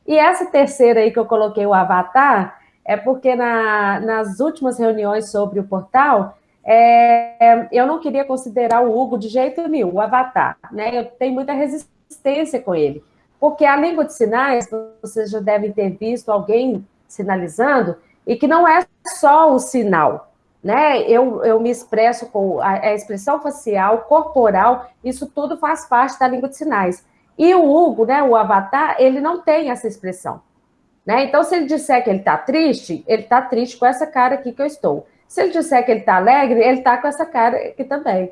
E essa terceira aí que eu coloquei, o avatar, é porque na, nas últimas reuniões sobre o portal, é, eu não queria considerar o Hugo de jeito nenhum, o avatar, né? Eu tenho muita resistência com ele, porque a língua de sinais, vocês já devem ter visto alguém sinalizando, e que não é só o sinal, né? Eu, eu me expresso com a, a, expressão facial, corporal, isso tudo faz parte da língua de sinais. E o Hugo, né, o avatar, ele não tem essa expressão. Né? Então, se ele disser que ele está triste, ele está triste com essa cara aqui que eu estou. Se ele disser que ele está alegre, ele está com essa cara aqui também.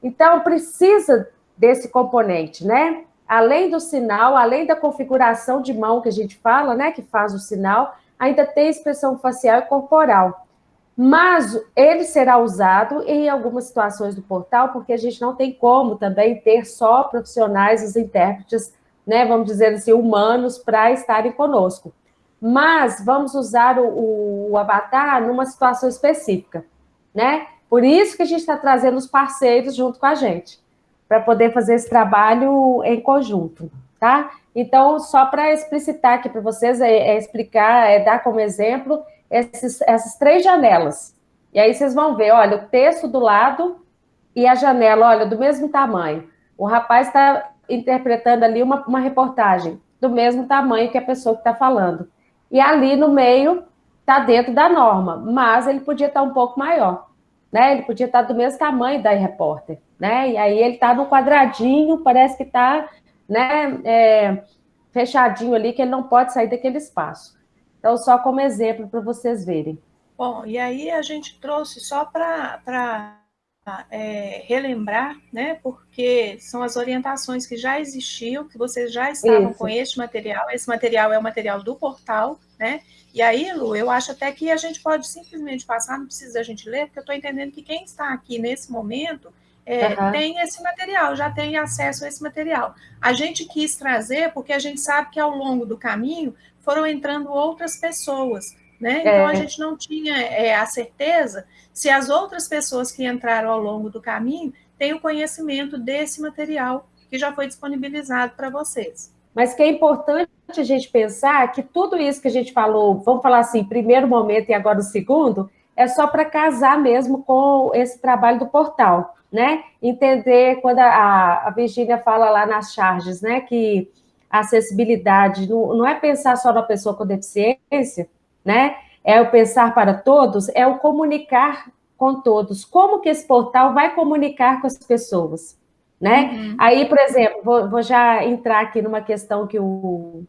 Então, precisa desse componente, né? Além do sinal, além da configuração de mão que a gente fala, né, que faz o sinal, ainda tem expressão facial e corporal. Mas ele será usado em algumas situações do portal, porque a gente não tem como também ter só profissionais, os intérpretes, né, vamos dizer assim, humanos, para estarem conosco. Mas vamos usar o, o avatar numa situação específica, né? Por isso que a gente está trazendo os parceiros junto com a gente, para poder fazer esse trabalho em conjunto, tá? Então, só para explicitar aqui para vocês, é, é explicar, é dar como exemplo esses, essas três janelas. E aí vocês vão ver, olha, o texto do lado e a janela, olha, do mesmo tamanho. O rapaz está interpretando ali uma, uma reportagem do mesmo tamanho que a pessoa que está falando. E ali no meio está dentro da norma, mas ele podia estar tá um pouco maior, né? Ele podia estar tá do mesmo tamanho da repórter, né? E aí ele está no quadradinho, parece que está, né, é, fechadinho ali, que ele não pode sair daquele espaço. Então, só como exemplo para vocês verem. Bom, e aí a gente trouxe só para é, relembrar, né? Porque são as orientações que já existiam, que vocês já estavam Isso. com este material. Esse material é o material do portal, né? E aí, Lu, eu acho até que a gente pode simplesmente passar, não precisa a gente ler, porque eu estou entendendo que quem está aqui nesse momento é, uhum. tem esse material, já tem acesso a esse material. A gente quis trazer, porque a gente sabe que ao longo do caminho foram entrando outras pessoas, né? Então é. a gente não tinha é, a certeza se as outras pessoas que entraram ao longo do caminho têm o conhecimento desse material que já foi disponibilizado para vocês. Mas que é importante a gente pensar que tudo isso que a gente falou, vamos falar assim, primeiro momento e agora o segundo, é só para casar mesmo com esse trabalho do portal, né? Entender quando a, a Virgínia fala lá nas charges, né, que a acessibilidade não, não é pensar só na pessoa com deficiência, né? É o pensar para todos, é o comunicar com todos. Como que esse portal vai comunicar com as pessoas, né? Uhum. Aí, por exemplo, vou, vou, já entrar aqui numa questão que o...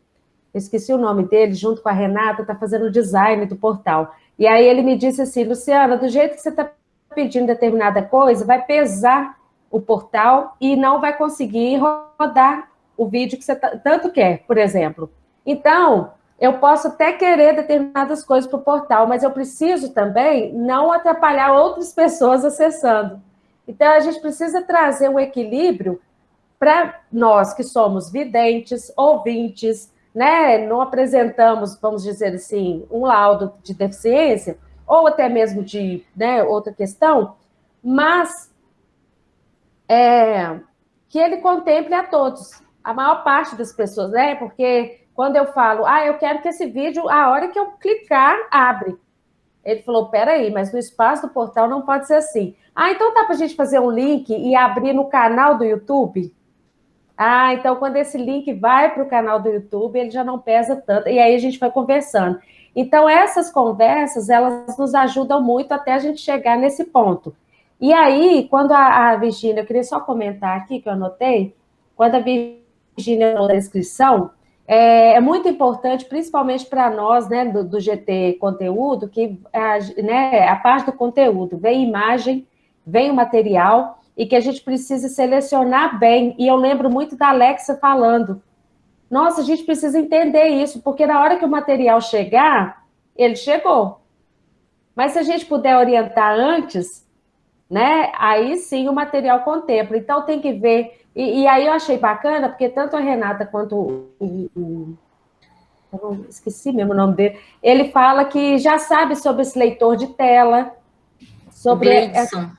Eu esqueci o nome dele, junto com a Renata, está fazendo o design do portal. E aí ele me disse assim, Luciana, do jeito que você está pedindo determinada coisa, vai pesar o portal e não vai conseguir rodar o vídeo que você tanto quer, por exemplo. Então, eu posso até querer determinadas coisas para o portal, mas eu preciso também não atrapalhar outras pessoas acessando. Então, a gente precisa trazer um equilíbrio para nós que somos videntes, ouvintes, né, não apresentamos, vamos dizer assim, um laudo de deficiência, ou até mesmo de né, outra questão, mas é, que ele contemple a todos, a maior parte das pessoas, né? Porque quando eu falo, ah, eu quero que esse vídeo, a hora que eu clicar, abre. Ele falou, peraí, mas no espaço do portal não pode ser assim. Ah, então dá para a gente fazer um link e abrir no canal do YouTube? Ah, então quando esse link vai para o canal do YouTube, ele já não pesa tanto. E aí a gente vai conversando. Então, essas conversas, elas nos ajudam muito até a gente chegar nesse ponto. E aí, quando a, a Virgínia, eu queria só comentar aqui, que eu anotei, quando a Virgínia falou da é, é, muito importante, principalmente para nós, né, do, do, GT Conteúdo, que a, né, a parte do conteúdo, vem imagem, vem o material, e que a gente precisa selecionar bem. E eu lembro muito da Alexa falando, nossa, a gente precisa entender isso, porque na hora que o material chegar, ele chegou. Mas se a gente puder orientar antes, né, aí sim o material contempla. Então tem que ver. E, e aí eu achei bacana, porque tanto a Renata quanto o, o, esqueci mesmo o nome dele, ele fala que já sabe sobre esse leitor de tela, sobre... Gleidson.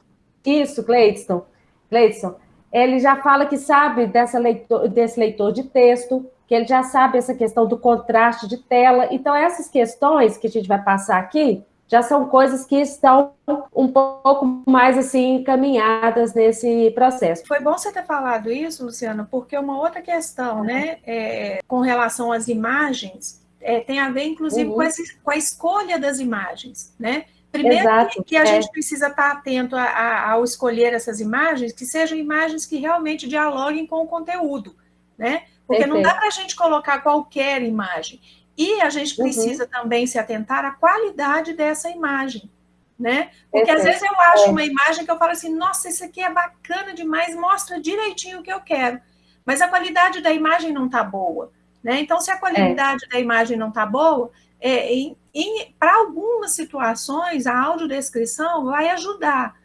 Isso, Gleidson. Gleidson. Ele já fala que sabe dessa leitor, desse leitor de texto, que ele já sabe essa questão do contraste de tela. Então, essas questões que a gente vai passar aqui já são coisas que estão um pouco mais assim encaminhadas nesse processo. Foi bom você ter falado isso, Luciana, porque uma outra questão, né, é, com relação às imagens, é, tem a ver, inclusive, uhum. com, esse, com, a escolha das imagens, né? Primeiro Exato, que, a é. gente precisa estar atento a, a, ao escolher essas imagens, que sejam imagens que realmente dialoguem com o conteúdo, né? Porque Perfeito. não dá para a gente colocar qualquer imagem. E a gente uhum. precisa uhum. também se atentar à qualidade dessa imagem, né? Porque Perfeito. às vezes eu acho é. uma imagem que eu falo assim, nossa, isso aqui é bacana demais, mostra direitinho o que eu quero. Mas a qualidade da imagem não está boa, né? Então, se a qualidade é. da imagem não está boa, é, para algumas situações, a audiodescrição vai ajudar.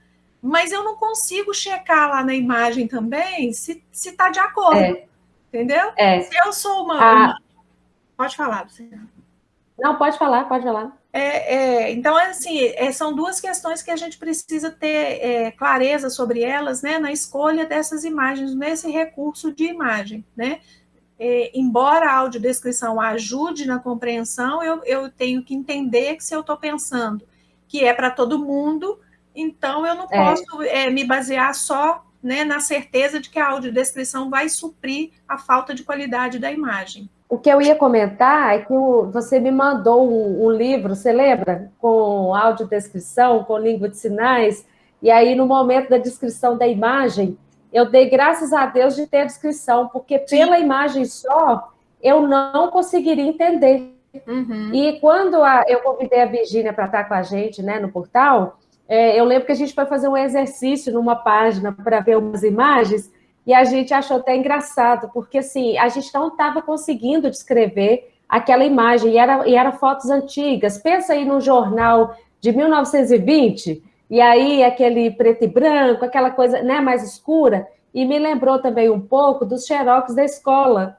Mas eu não consigo checar lá na imagem também se está de acordo. É. Entendeu? É. Se eu sou uma, ah. uma... Pode falar, Luciana. Não, pode falar, pode falar. É, é, então, assim, é, são duas questões que a gente precisa ter é, clareza sobre elas, né, na escolha dessas imagens, nesse recurso de imagem, né? É, embora a audiodescrição ajude na compreensão, eu, eu tenho que entender que se eu estou pensando que é para todo mundo, então eu não é. posso é, me basear só né, na certeza de que a audiodescrição vai suprir a falta de qualidade da imagem. O que eu ia comentar é que você me mandou um, um livro, você lembra? Com audiodescrição, com língua de sinais, e aí no momento da descrição da imagem, eu dei graças a Deus de ter a descrição, porque Sim. pela imagem só, eu não conseguiria entender. Uhum. E quando a, eu convidei a Virgínia para estar com a gente né, no portal, é, eu lembro que a gente foi fazer um exercício numa página para ver umas imagens, e a gente achou até engraçado, porque assim, a gente não estava conseguindo descrever aquela imagem, e era, e era fotos antigas. Pensa aí no jornal de 1920, e aí aquele preto e branco, aquela coisa né, mais escura, e me lembrou também um pouco dos xerox da escola,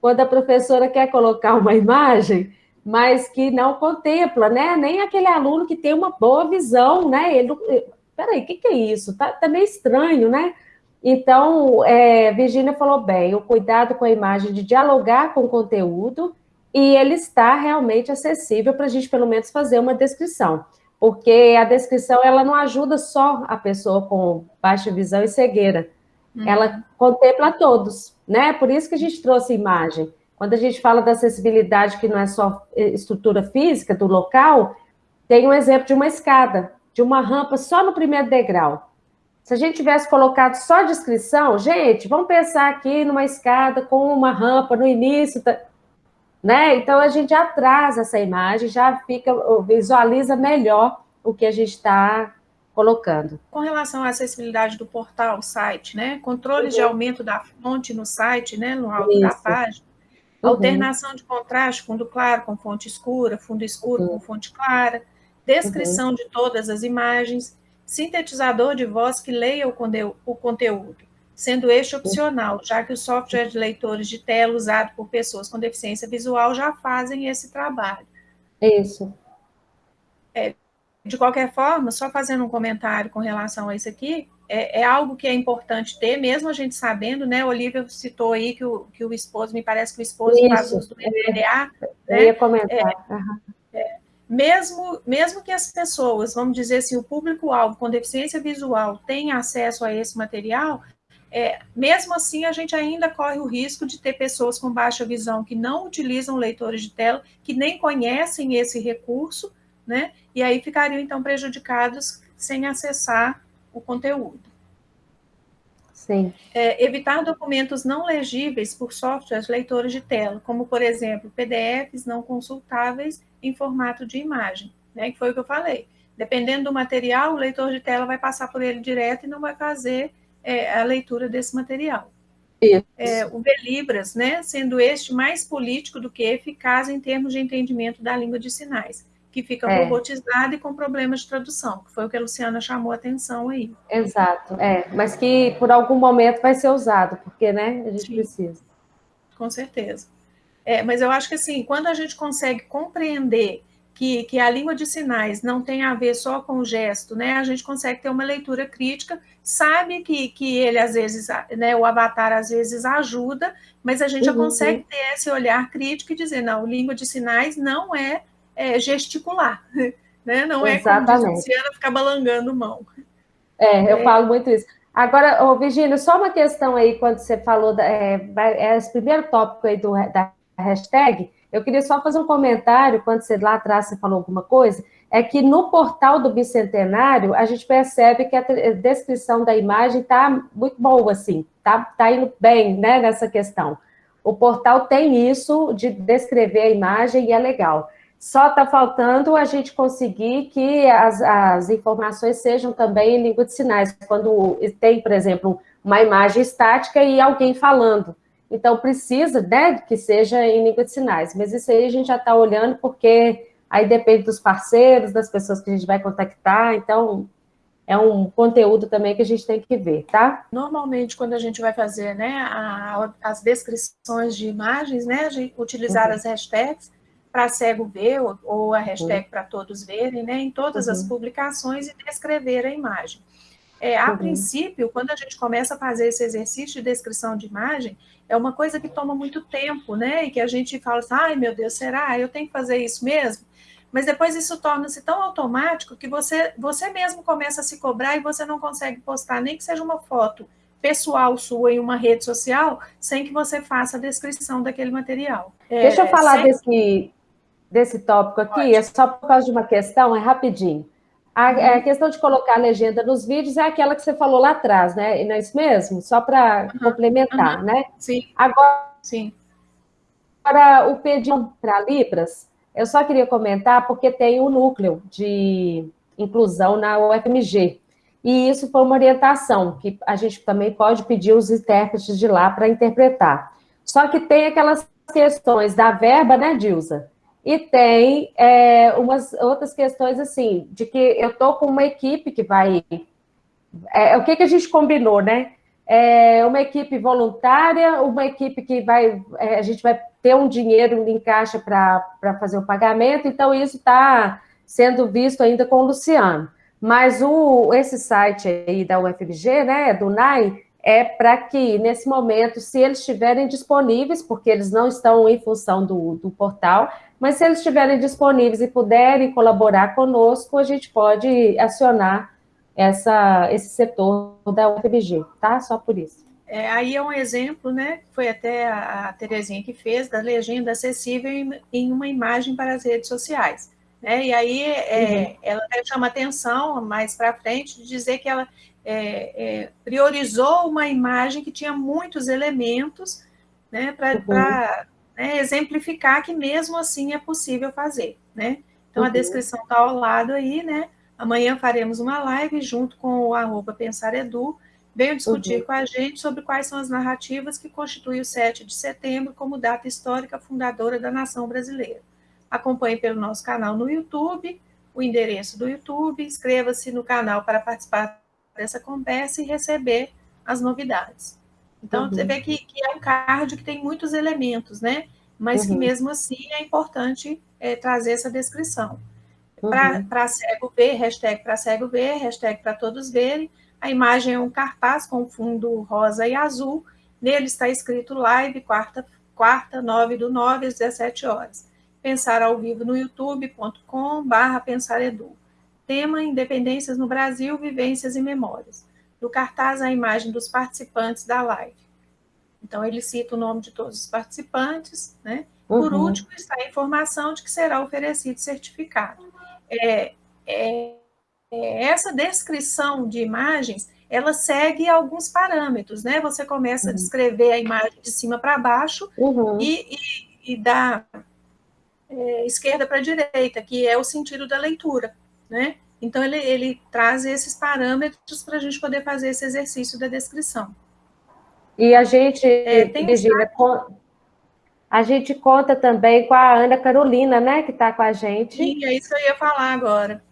quando a professora quer colocar uma imagem, mas que não contempla, né? Nem aquele aluno que tem uma boa visão, né? Ele, peraí, o que, que é isso? Tá, tá meio estranho, né? Então, é, Virginia falou bem, o cuidado com a imagem de dialogar com o conteúdo e ele está realmente acessível para a gente, pelo menos, fazer uma descrição. Porque a descrição, ela não ajuda só a pessoa com baixa visão e cegueira. Uhum. Ela contempla todos, né? Por isso que a gente trouxe imagem. Quando a gente fala da acessibilidade, que não é só eh, estrutura física do local, tem um exemplo de uma escada, de uma rampa só no primeiro degrau. Se a gente tivesse colocado só a descrição, gente, vamos pensar aqui numa escada com uma rampa no início, né? Então a gente já traz essa imagem, já fica, visualiza melhor o que a gente está colocando. Com relação à acessibilidade do portal, site, né? Controles uhum. de aumento da fonte no site, né? No alto Isso. da página Uhum. Alternação de contraste, fundo claro com fonte escura, fundo escuro uhum. com fonte clara, descrição uhum. de todas as imagens, sintetizador de voz que leia o, conteúdo, sendo este opcional, já que os softwares de leitores de tela usados por pessoas com deficiência visual já fazem esse trabalho. Isso. É, de qualquer forma, só fazendo um comentário com relação a isso aqui, é, é, algo que é importante ter, mesmo a gente sabendo, né? Olivia citou aí que o, que o esposo, me parece que o esposo Isso, faz uso do MDA. Eu né? ia comentar. É, uhum. é, mesmo, mesmo que as pessoas, vamos dizer assim, o público-alvo com deficiência visual tenha acesso a esse material, é, mesmo assim a gente ainda corre o risco de ter pessoas com baixa visão que não utilizam leitores de tela, que nem conhecem esse recurso, né? E aí ficariam então prejudicados sem acessar o conteúdo. Sim. É, evitar documentos não legíveis por softwares leitores de tela, como, por exemplo, PDFs não consultáveis em formato de imagem, né, que foi o que eu falei. Dependendo do material, o leitor de tela vai passar por ele direto e não vai fazer é, a leitura desse material. É, o Velibras, né, sendo este mais político do que eficaz em termos de entendimento da língua de sinais que fica é. robotizada e com problemas de tradução, que foi o que a Luciana chamou a atenção aí. Exato, é, mas que por algum momento vai ser usado, porque, né, a gente Sim. precisa. Com certeza. É, mas eu acho que, assim, quando a gente consegue compreender que, que a língua de sinais não tem a ver só com o gesto, né, a gente consegue ter uma leitura crítica, sabe que, que ele, às vezes, né, o avatar, às vezes, ajuda, mas a gente uhum. já consegue ter esse olhar crítico e dizer, não, língua de sinais não é é, gesticular, né? Não Exatamente. é como diz Luciana ficar balangando mão. É, eu é. falo muito isso. Agora, oh, Virginia, só uma questão aí, quando você falou, da, é, é esse primeiro tópico aí do, da hashtag, eu queria só fazer um comentário, quando você lá atrás você falou alguma coisa, é que no portal do Bicentenário, a gente percebe que a descrição da imagem está muito boa, assim, está tá indo bem, né, nessa questão. O portal tem isso de descrever a imagem e é legal. Só está faltando a gente conseguir que as, as informações sejam também em língua de sinais, quando tem, por exemplo, uma imagem estática e alguém falando. Então, precisa né, que seja em língua de sinais, mas isso aí a gente já está olhando, porque aí depende dos parceiros, das pessoas que a gente vai contactar, então é um conteúdo também que a gente tem que ver, tá? Normalmente, quando a gente vai fazer né, a, as descrições de imagens, né, a gente utilizar uhum. as hashtags, para cego ver, ou, ou a hashtag uhum. para todos verem, né, em todas uhum. as publicações e descrever a imagem. É, a uhum. princípio, quando a gente começa a fazer esse exercício de descrição de imagem, é uma coisa que toma muito tempo, né? E que a gente fala assim, ai meu Deus, será? Eu tenho que fazer isso mesmo? Mas depois isso torna-se tão automático que você, você mesmo começa a se cobrar e você não consegue postar nem que seja uma foto pessoal sua em uma rede social sem que você faça a descrição daquele material. É, Deixa eu falar sem... desse, desse tópico aqui, Pode. é só por causa de uma questão, é rapidinho. A, uhum. a, questão de colocar a legenda nos vídeos é aquela que você falou lá atrás, né? E não é isso mesmo? Só para uhum. complementar, uhum. né? Sim. Agora, Sim. para o pedido para Libras, eu só queria comentar porque tem o um núcleo de inclusão na UFMG. E isso foi uma orientação, que a gente também pode pedir os intérpretes de lá para interpretar. Só que tem aquelas questões da verba, né, Dilza? E tem é, umas outras questões, assim, de que eu estou com uma equipe que vai... É, o que, que a gente combinou, né? É uma equipe voluntária, uma equipe que vai... É, a gente vai ter um dinheiro em caixa para fazer o pagamento, então isso está sendo visto ainda com o Luciano. Mas o, esse site aí da UFMG, né, do NAI, é para que, nesse momento, se eles estiverem disponíveis, porque eles não estão em função do, do portal, mas se eles estiverem disponíveis e puderem colaborar conosco, a gente pode acionar essa, esse setor da UFBG, tá? Só por isso. É, aí é um exemplo, né? Foi até a, a Terezinha que fez, da legenda acessível em, em uma imagem para as redes sociais. Né? E aí é, uhum. ela chama atenção mais para frente de dizer que ela é, é, priorizou uma imagem que tinha muitos elementos né, para uhum né, exemplificar que mesmo assim é possível fazer, né? Então, uhum. a descrição está ao lado aí, né? Amanhã faremos uma live junto com o arroba Pensar Edu, venham discutir uhum. com a gente sobre quais são as narrativas que constituem o 7 de setembro como data histórica fundadora da nação brasileira. Acompanhe pelo nosso canal no YouTube, o endereço do YouTube, inscreva-se no canal para participar dessa conversa e receber as novidades. Então, uhum. você vê que, que, é um card que tem muitos elementos, né? Mas uhum. que mesmo assim é importante é, trazer essa descrição. Uhum. Para cego ver, hashtag para cego ver, hashtag para todos verem. A imagem é um cartaz com fundo rosa e azul. Nele está escrito live, quarta, quarta 9 do 9 às 17 horas. Pensar ao vivo no youtube.com barra pensaredu. Tema Independências no Brasil, Vivências e Memórias. No cartaz, a imagem dos participantes da live. Então, ele cita o nome de todos os participantes, né? Uhum. Por último, está a informação de que será oferecido certificado. É, é, é, essa descrição de imagens, ela segue alguns parâmetros, né? Você começa uhum. a descrever a imagem de cima para baixo uhum. e, e, e da é, esquerda para direita, que é o sentido da leitura, né? Então, ele, ele traz esses parâmetros para a gente poder fazer esse exercício da descrição. E a gente, é, Virginia, a gente conta também com a Ana Carolina, né, que está com a gente. Sim, é isso que eu ia falar agora.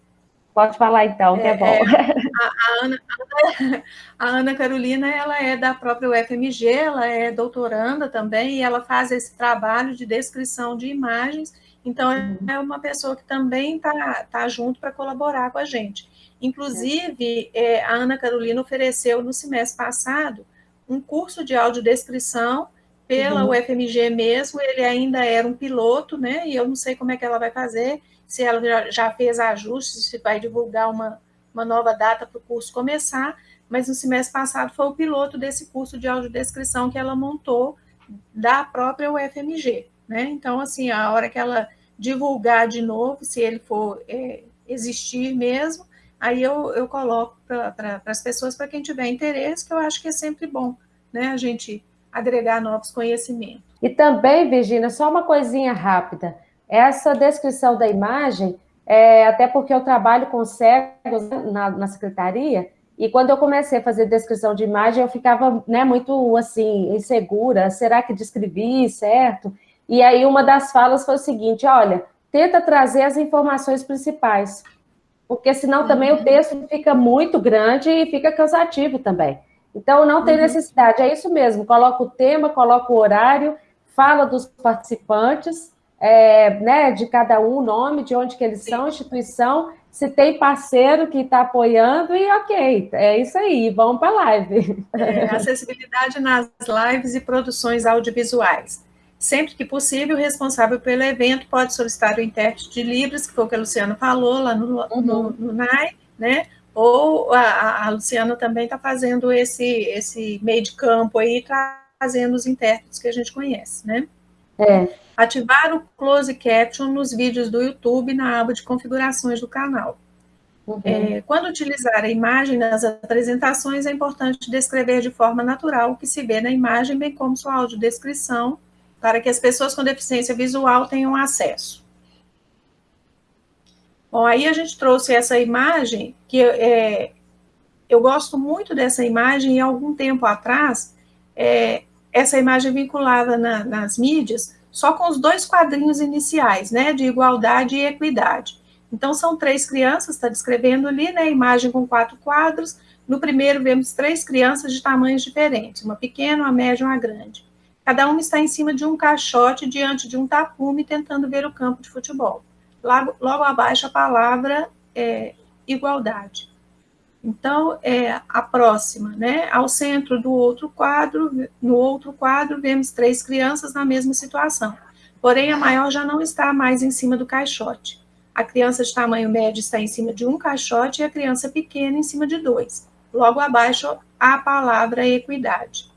Pode falar então, que é, é bom. É, a, a, Ana, a, Ana, Carolina, ela é da própria UFMG, ela é doutoranda também, e ela faz esse trabalho de descrição de imagens então, é uma pessoa que também está tá junto para colaborar com a gente. Inclusive, é, a Ana Carolina ofereceu no semestre passado um curso de audiodescrição pela uhum. UFMG mesmo, ele ainda era um piloto, né? E eu não sei como é que ela vai fazer, se ela já, já fez ajustes, se vai divulgar uma, uma nova data para o curso começar, mas no semestre passado foi o piloto desse curso de audiodescrição que ela montou da própria UFMG né? Então, assim, a hora que ela divulgar de novo, se ele for é, existir mesmo, aí eu, eu coloco para pra, as pessoas, para quem tiver interesse, que eu acho que é sempre bom, né? A gente agregar novos conhecimentos. E também, Virginia, só uma coisinha rápida. Essa descrição da imagem, é, até porque eu trabalho com cegos na, na secretaria, e quando eu comecei a fazer descrição de imagem, eu ficava né, muito assim, insegura. Será que descrevi certo? E aí uma das falas foi o seguinte, olha, tenta trazer as informações principais, porque senão também o uhum. texto fica muito grande e fica cansativo também. Então, não tem uhum. necessidade, é isso mesmo, coloca o tema, coloca o horário, fala dos participantes, é, né, de cada um, o nome, de onde que eles são, instituição, se tem parceiro que está apoiando, e ok, é isso aí, vamos para a live. É, acessibilidade nas lives e produções audiovisuais. Sempre que possível, o responsável pelo evento pode solicitar o intérprete de Libras, que foi o que a Luciana falou lá no, uhum. no, no NAI, né? Ou a, a Luciana também está fazendo esse, esse meio de campo aí, trazendo os intérpretes que a gente conhece, né? É. Ativar o close caption nos vídeos do YouTube na aba de configurações do canal. Uhum. É, quando utilizar a imagem nas apresentações, é importante descrever de forma natural o que se vê na imagem, bem como sua audiodescrição, para que as pessoas com deficiência visual tenham acesso. Bom, aí a gente trouxe essa imagem, que é, eu gosto muito dessa imagem, e algum tempo atrás, é, essa imagem vinculada na, nas mídias, só com os dois quadrinhos iniciais, né, de igualdade e equidade. Então, são três crianças, está descrevendo ali, né, imagem com quatro quadros. No primeiro, vemos três crianças de tamanhos diferentes, uma pequena, uma média e uma grande. Cada uma está em cima de um caixote diante de um tapume tentando ver o campo de futebol. Logo, logo abaixo a palavra é igualdade. Então, é a próxima, né? Ao centro do outro quadro, no outro quadro, vemos três crianças na mesma situação. Porém, a maior já não está mais em cima do caixote. A criança de tamanho médio está em cima de um caixote e a criança pequena em cima de dois. Logo abaixo, a palavra equidade.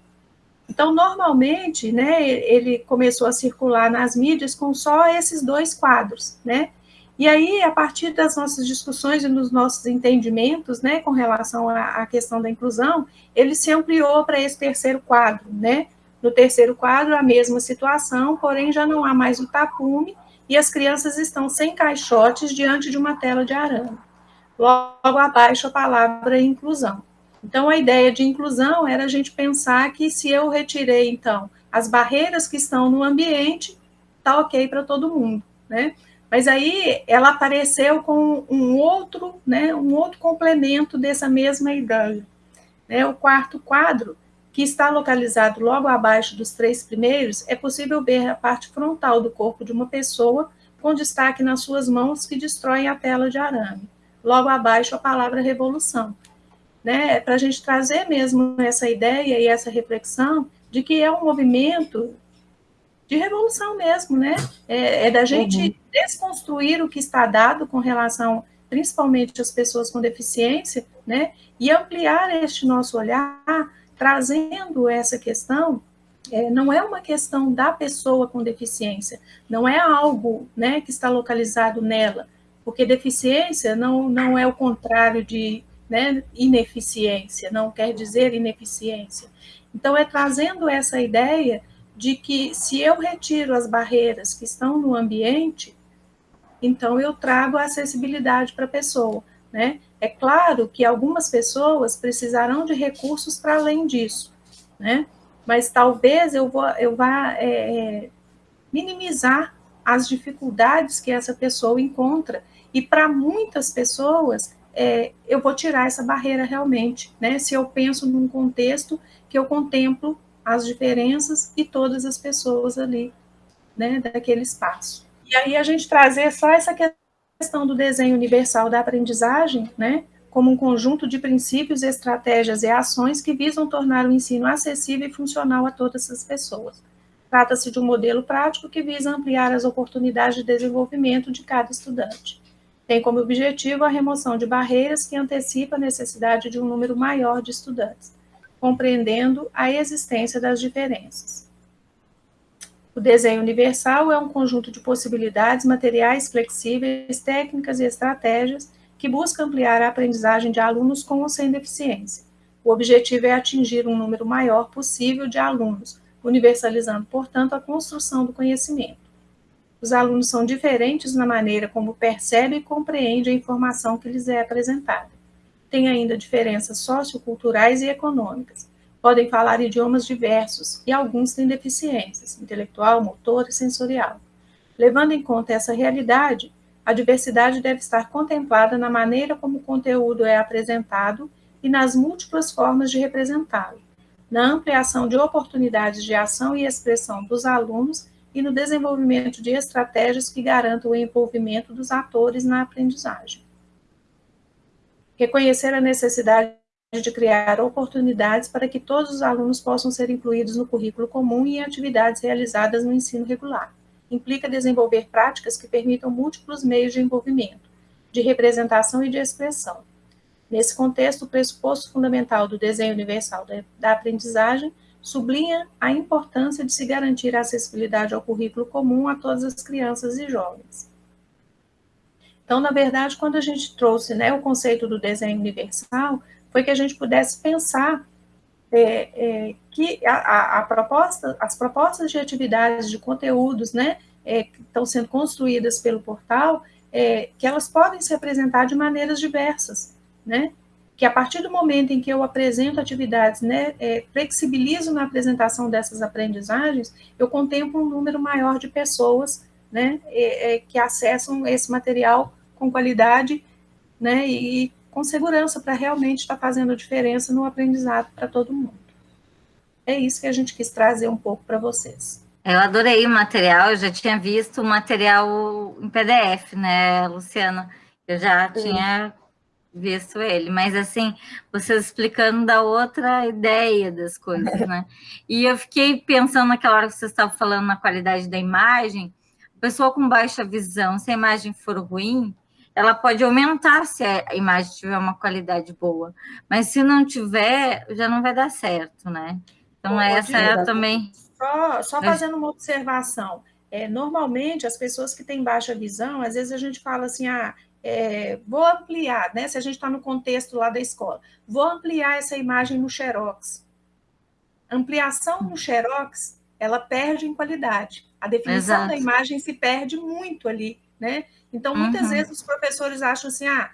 Então, normalmente, né, ele começou a circular nas mídias com só esses dois quadros, né? E aí, a partir das nossas discussões e dos nossos entendimentos, né, com relação à, questão da inclusão, ele se ampliou para esse terceiro quadro, né? No terceiro quadro, a mesma situação, porém já não há mais o tapume e as crianças estão sem caixotes diante de uma tela de arame. Logo abaixo, a palavra inclusão. Então, a ideia de inclusão era a gente pensar que se eu retirei, então, as barreiras que estão no ambiente, tá ok para todo mundo, né? Mas aí ela apareceu com um outro, né, um outro complemento dessa mesma ideia. Né? O quarto quadro, que está localizado logo abaixo dos três primeiros, é possível ver a parte frontal do corpo de uma pessoa, com destaque nas suas mãos que destroem a tela de arame. Logo abaixo, a palavra revolução. Né? Para a gente trazer mesmo essa ideia e essa reflexão de que é um movimento de revolução mesmo, né? É, é da gente uhum. desconstruir o que está dado com relação, principalmente às pessoas com deficiência, né? E ampliar este nosso olhar, trazendo essa questão. É, não é uma questão da pessoa com deficiência, não é algo né, que está localizado nela, porque deficiência não, não é o contrário de né, ineficiência, não quer dizer ineficiência. Então, é trazendo essa ideia de que se eu retiro as barreiras que estão no ambiente, então eu trago a acessibilidade para a pessoa, né? É claro que algumas pessoas precisarão de recursos para além disso, né? Mas talvez eu, vou, eu vá é, é, minimizar as dificuldades que essa pessoa encontra. E para muitas pessoas, é, eu vou tirar essa barreira realmente, né? Se eu penso num contexto que eu contemplo as diferenças e todas as pessoas ali, né, daquele espaço. E aí a gente trazer só essa questão do desenho universal da aprendizagem, né, como um conjunto de princípios, estratégias e ações que visam tornar o ensino acessível e funcional a todas as pessoas. Trata-se de um modelo prático que visa ampliar as oportunidades de desenvolvimento de cada estudante. Tem como objetivo a remoção de barreiras que antecipa a necessidade de um número maior de estudantes compreendendo a existência das diferenças. O desenho universal é um conjunto de possibilidades materiais flexíveis, técnicas e estratégias que busca ampliar a aprendizagem de alunos com ou sem deficiência. O objetivo é atingir um número maior possível de alunos, universalizando, portanto, a construção do conhecimento. Os alunos são diferentes na maneira como percebem e compreendem a informação que lhes é apresentada têm ainda diferenças socioculturais e econômicas. Podem falar idiomas diversos e alguns têm deficiências intelectual, motor e sensorial. Levando em conta essa realidade, a diversidade deve estar contemplada na maneira como o conteúdo é apresentado e nas múltiplas formas de representá-lo, na ampliação de oportunidades de ação e expressão dos alunos e no desenvolvimento de estratégias que garantam o envolvimento dos atores na aprendizagem reconhecer a necessidade de criar oportunidades para que todos os alunos possam ser incluídos no currículo comum e em atividades realizadas no ensino regular. Implica desenvolver práticas que permitam múltiplos meios de envolvimento, de representação e de expressão. Nesse contexto, o pressuposto fundamental do desenho universal da aprendizagem sublinha a importância de se garantir a acessibilidade ao currículo comum a todas as crianças e jovens. Então, na verdade, quando a gente trouxe né, o conceito do desenho universal, foi que a gente pudesse pensar é, é, que a, a, proposta, as propostas de atividades, de conteúdos, né, é, que estão sendo construídas pelo portal, é, que elas podem se apresentar de maneiras diversas, né, que a partir do momento em que eu apresento atividades, né, é, flexibilizo na apresentação dessas aprendizagens, eu contemplo um número maior de pessoas né, é, é, que acessam esse material com qualidade né, e com segurança para realmente estar tá fazendo diferença no aprendizado para todo mundo. É isso que a gente quis trazer um pouco para vocês. Eu adorei o material, eu já tinha visto o material em PDF, né, Luciana? Eu já Sim. Visto ele, mas assim, vocês explicando da outra ideia das coisas, né? E eu fiquei pensando naquela hora que vocês estavam falando na qualidade da imagem, pessoa com baixa visão, se a imagem for ruim, ela pode aumentar se a imagem tiver uma qualidade boa, mas se não tiver, já não vai dar certo, né? Então, essa é também. Só, só fazendo uma observação. É, normalmente, as pessoas que têm baixa visão, às vezes a gente fala assim, ah, é, vou ampliar, né? Se a gente está no contexto lá da escola, vou ampliar essa imagem no Xerox. Ampliação no Xerox, ela perde em qualidade. A definição Exato. da imagem se perde muito ali, né? Então, muitas uhum. vezes os professores acham assim, ah,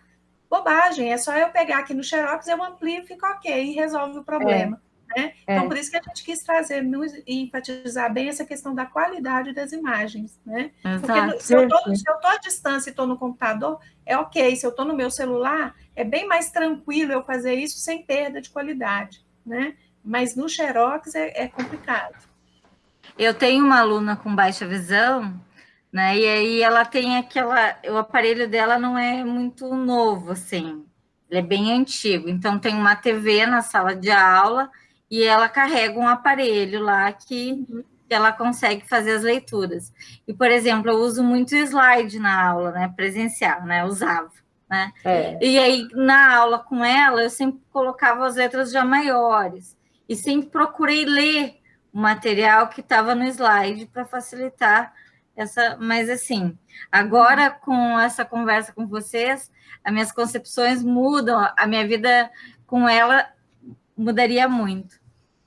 bobagem, é só eu pegar aqui no Xerox, eu amplio e fica ok, e resolve o problema. Né? É. Então, por isso que a gente quis trazer e enfatizar bem essa questão da qualidade das imagens. Né? Porque se eu estou à distância e estou no computador, é ok. Se eu estou no meu celular, é bem mais tranquilo eu fazer isso sem perda de qualidade. Né? Mas no Xerox é, é complicado. Eu tenho uma aluna com baixa visão, né? E aí ela tem aquela. O aparelho dela não é muito novo, assim. Ele é bem antigo. Então tem uma TV na sala de aula e ela carrega um aparelho lá que, que ela consegue fazer as leituras. E, por exemplo, eu uso muito slide na aula, né? Presencial, né? Usava. Né? É. E aí, na aula com ela, eu sempre colocava as letras já maiores e sempre procurei ler o material que estava no slide para facilitar essa. Mas assim, agora com essa conversa com vocês, as minhas concepções mudam, a minha vida com ela mudaria muito.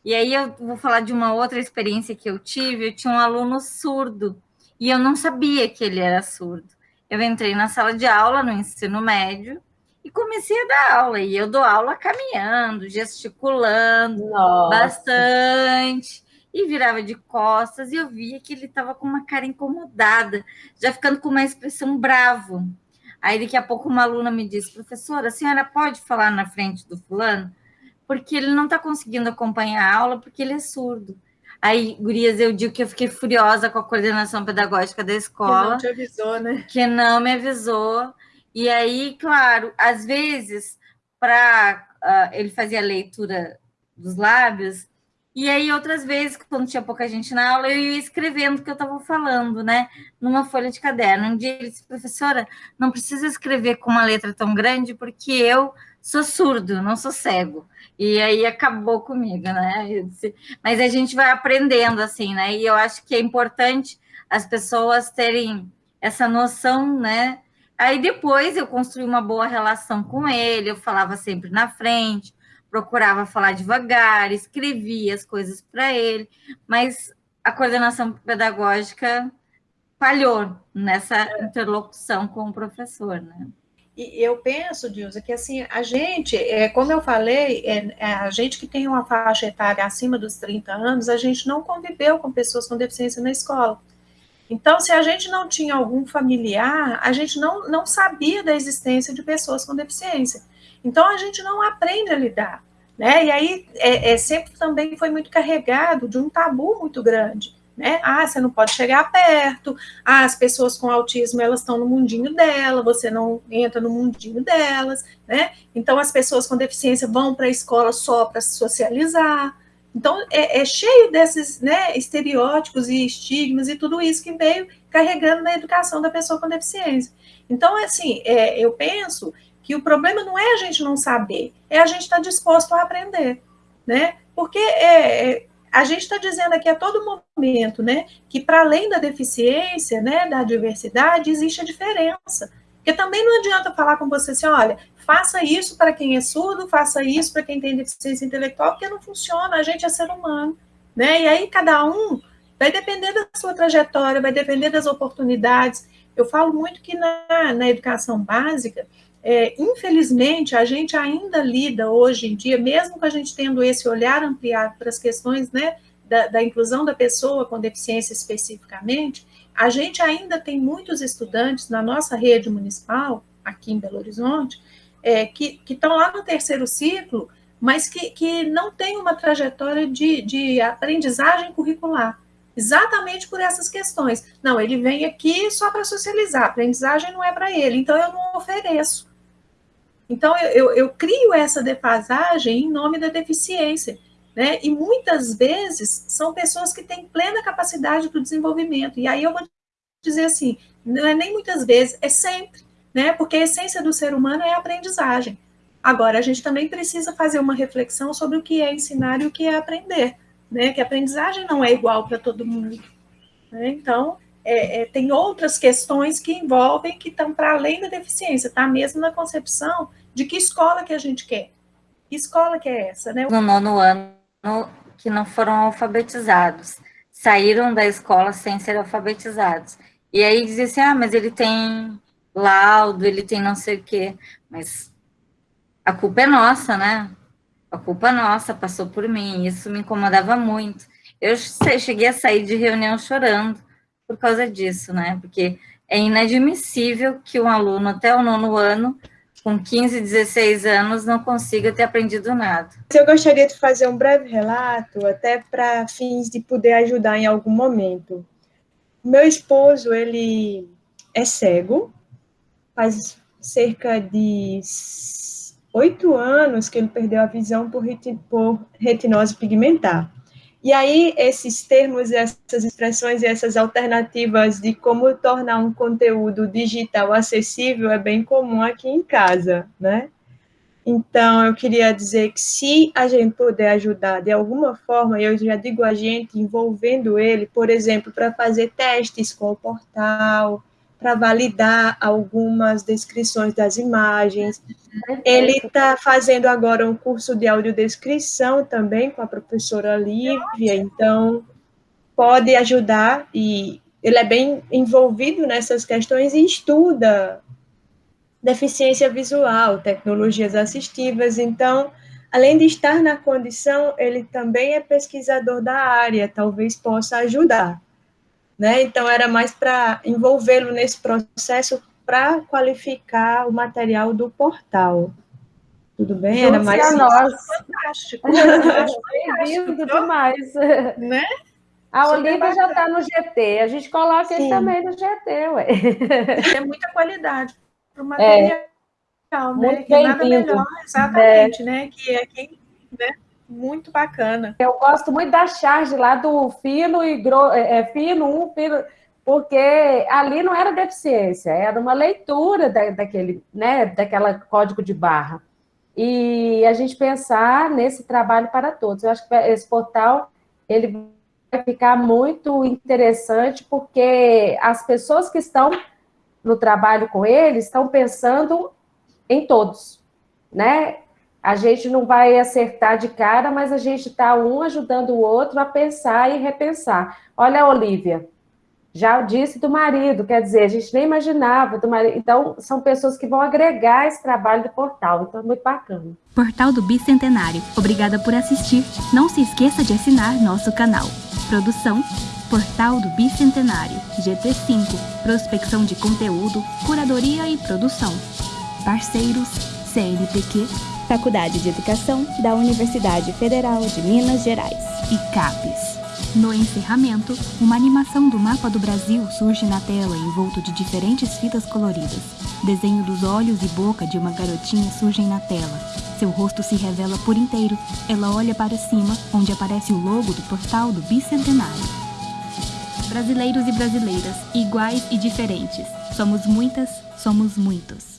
E aí eu vou falar de uma outra experiência que eu tive. Eu tinha um aluno surdo e eu não sabia que ele era surdo. Eu entrei na sala de aula no ensino médio e comecei a dar aula. E eu dou aula caminhando, gesticulando Nossa. bastante e virava de costas e eu via que ele estava com uma cara incomodada, já ficando com uma expressão bravo. Aí daqui a pouco uma aluna me disse, professora, a senhora pode falar na frente do fulano? Porque ele não está conseguindo acompanhar a aula porque ele é surdo. Aí, gurias, eu digo que eu fiquei furiosa com a coordenação pedagógica da escola. Que não te avisou, né? Que não me avisou. E aí, claro, às vezes, para uh, ah, ele fazia a leitura dos lábios, e aí, outras vezes, quando tinha pouca gente na aula, eu ia escrevendo o que eu estava falando, né? Numa folha de caderno. Um dia ele disse, professora, não precisa escrever com uma letra tão grande, porque eu sou surdo, não sou cego. E aí acabou comigo, né? Mas a gente vai aprendendo, assim, né? E eu acho que é importante as pessoas terem essa noção, né? Aí depois eu construí uma boa relação com ele, eu falava sempre na frente, procurava falar devagar, escrevia as coisas para ele, mas a coordenação pedagógica falhou nessa interlocução com o professor, né? E eu penso, Dilza, que assim, a gente, é, como eu falei, é, é, a gente que tem uma faixa etária acima dos 30 anos, a gente não conviveu com pessoas com deficiência na escola. Então, se a gente não tinha algum familiar, a gente não, não sabia da existência de pessoas com deficiência. Então, a gente não aprende a lidar. Né? E aí, é, é, sempre também foi muito carregado de um tabu muito grande. Né? Ah, você não pode chegar perto. Ah, as pessoas com autismo elas estão no mundinho dela, você não entra no mundinho delas, né? Então as pessoas com deficiência vão para a escola só para se socializar. Então é, é, cheio desses né, estereótipos e estigmas e tudo isso que veio carregando na educação da pessoa com deficiência. Então, assim, é, eu penso que o problema não é a gente não saber, é a gente estar tá disposto a aprender, né? Porque é, é a gente está dizendo aqui a todo momento, né, que para além da deficiência, né, da diversidade, existe a diferença. Porque também não adianta falar com você assim, olha, faça isso para quem é surdo, faça isso para quem tem deficiência intelectual, porque não funciona, a gente é ser humano, né? E aí cada um vai depender da sua trajetória, vai depender das oportunidades. Eu falo muito que na, na educação básica, é, infelizmente, a gente ainda lida hoje em dia, mesmo com a gente tendo esse olhar ampliado para as questões né, da, da, inclusão da pessoa com deficiência especificamente, a gente ainda tem muitos estudantes na nossa rede municipal, aqui em Belo Horizonte, é, que estão lá no terceiro ciclo, mas que, que não tem uma trajetória de, de aprendizagem curricular exatamente por essas questões. Não, ele vem aqui só para socializar, aprendizagem não é para ele, então eu não ofereço. Então, eu, eu, eu, crio essa defasagem em nome da deficiência. Né? E muitas vezes são pessoas que têm plena capacidade do desenvolvimento. E aí eu vou dizer assim: não é nem muitas vezes, é sempre, né? Porque a essência do ser humano é a aprendizagem. Agora, a gente também precisa fazer uma reflexão sobre o que é ensinar e o que é aprender, né? Que a aprendizagem não é igual para todo mundo. Né? Então, é, é, tem outras questões que envolvem, que estão para além da deficiência, tá? Mesmo na concepção de que escola que a gente quer. Que escola que é essa, né? No nono ano, que não foram alfabetizados. Saíram da escola sem ser alfabetizados. E aí dizia assim, ah, mas ele tem laudo, ele tem não sei o quê. Mas a culpa é nossa, né? a culpa nossa, passou por mim, isso me incomodava muito. Eu cheguei a sair de reunião chorando por causa disso, né? Porque é inadmissível que um aluno até o nono ano, com 15, 16 anos, não consiga ter aprendido nada. Eu gostaria de fazer um breve relato, até para fins de poder ajudar em algum momento. Meu esposo, ele é cego, faz cerca de oito anos que ele perdeu a visão por, retinose pigmentar. E aí, esses termos, essas expressões e essas alternativas de como tornar um conteúdo digital acessível é bem comum aqui em casa, né? Então, eu queria dizer que se a gente puder ajudar de alguma forma, eu já digo a gente, envolvendo ele, por exemplo, para fazer testes com o portal, para validar algumas descrições das imagens. Ele está fazendo agora um curso de audiodescrição também com a professora Lívia, então pode ajudar e ele é bem envolvido nessas questões e estuda deficiência visual, tecnologias assistivas, então, além de estar na condição, ele também é pesquisador da área, talvez possa ajudar né? Então era mais para envolvê-lo nesse processo para qualificar o material do portal. Tudo bem? Era mais a nós. Fantástico. Bem-vindo demais. Né? A Olivia já está no GT, a gente coloca Sim. ele também no GT, ué. É muita qualidade para o material, é, né? Que nada melhor, exatamente, é. né? Que é quem, né? Muito bacana. Eu gosto muito da charge lá do fino e gro... É, é, fino, um fino, porque ali não era deficiência, era uma leitura da, daquele, né, daquela código de barra. E a gente pensar nesse trabalho para todos. Eu acho que esse portal ele vai ficar muito interessante, porque as pessoas que estão no trabalho com ele estão pensando em todos, né? A gente não vai acertar de cara, mas a gente está um ajudando o outro a pensar e repensar. Olha a Olivia, já disse do marido, quer dizer, a gente nem imaginava do marido. Então, são pessoas que vão agregar esse trabalho do portal, então é muito bacana. Portal do Bicentenário, obrigada por assistir. Não se esqueça de assinar nosso canal. Produção, Portal do Bicentenário, GT5, prospecção de conteúdo, curadoria e produção. Parceiros, CNPq, Faculdade de Educação da Universidade Federal de Minas Gerais e CAPES. No encerramento, uma animação do mapa do Brasil surge na tela envolto de diferentes fitas coloridas. Desenho dos olhos e boca de uma garotinha surgem na tela. Seu rosto se revela por inteiro. Ela olha para cima, onde aparece o logo do portal do Bicentenário. Brasileiros e brasileiras, iguais e diferentes. Somos muitas, somos muitos.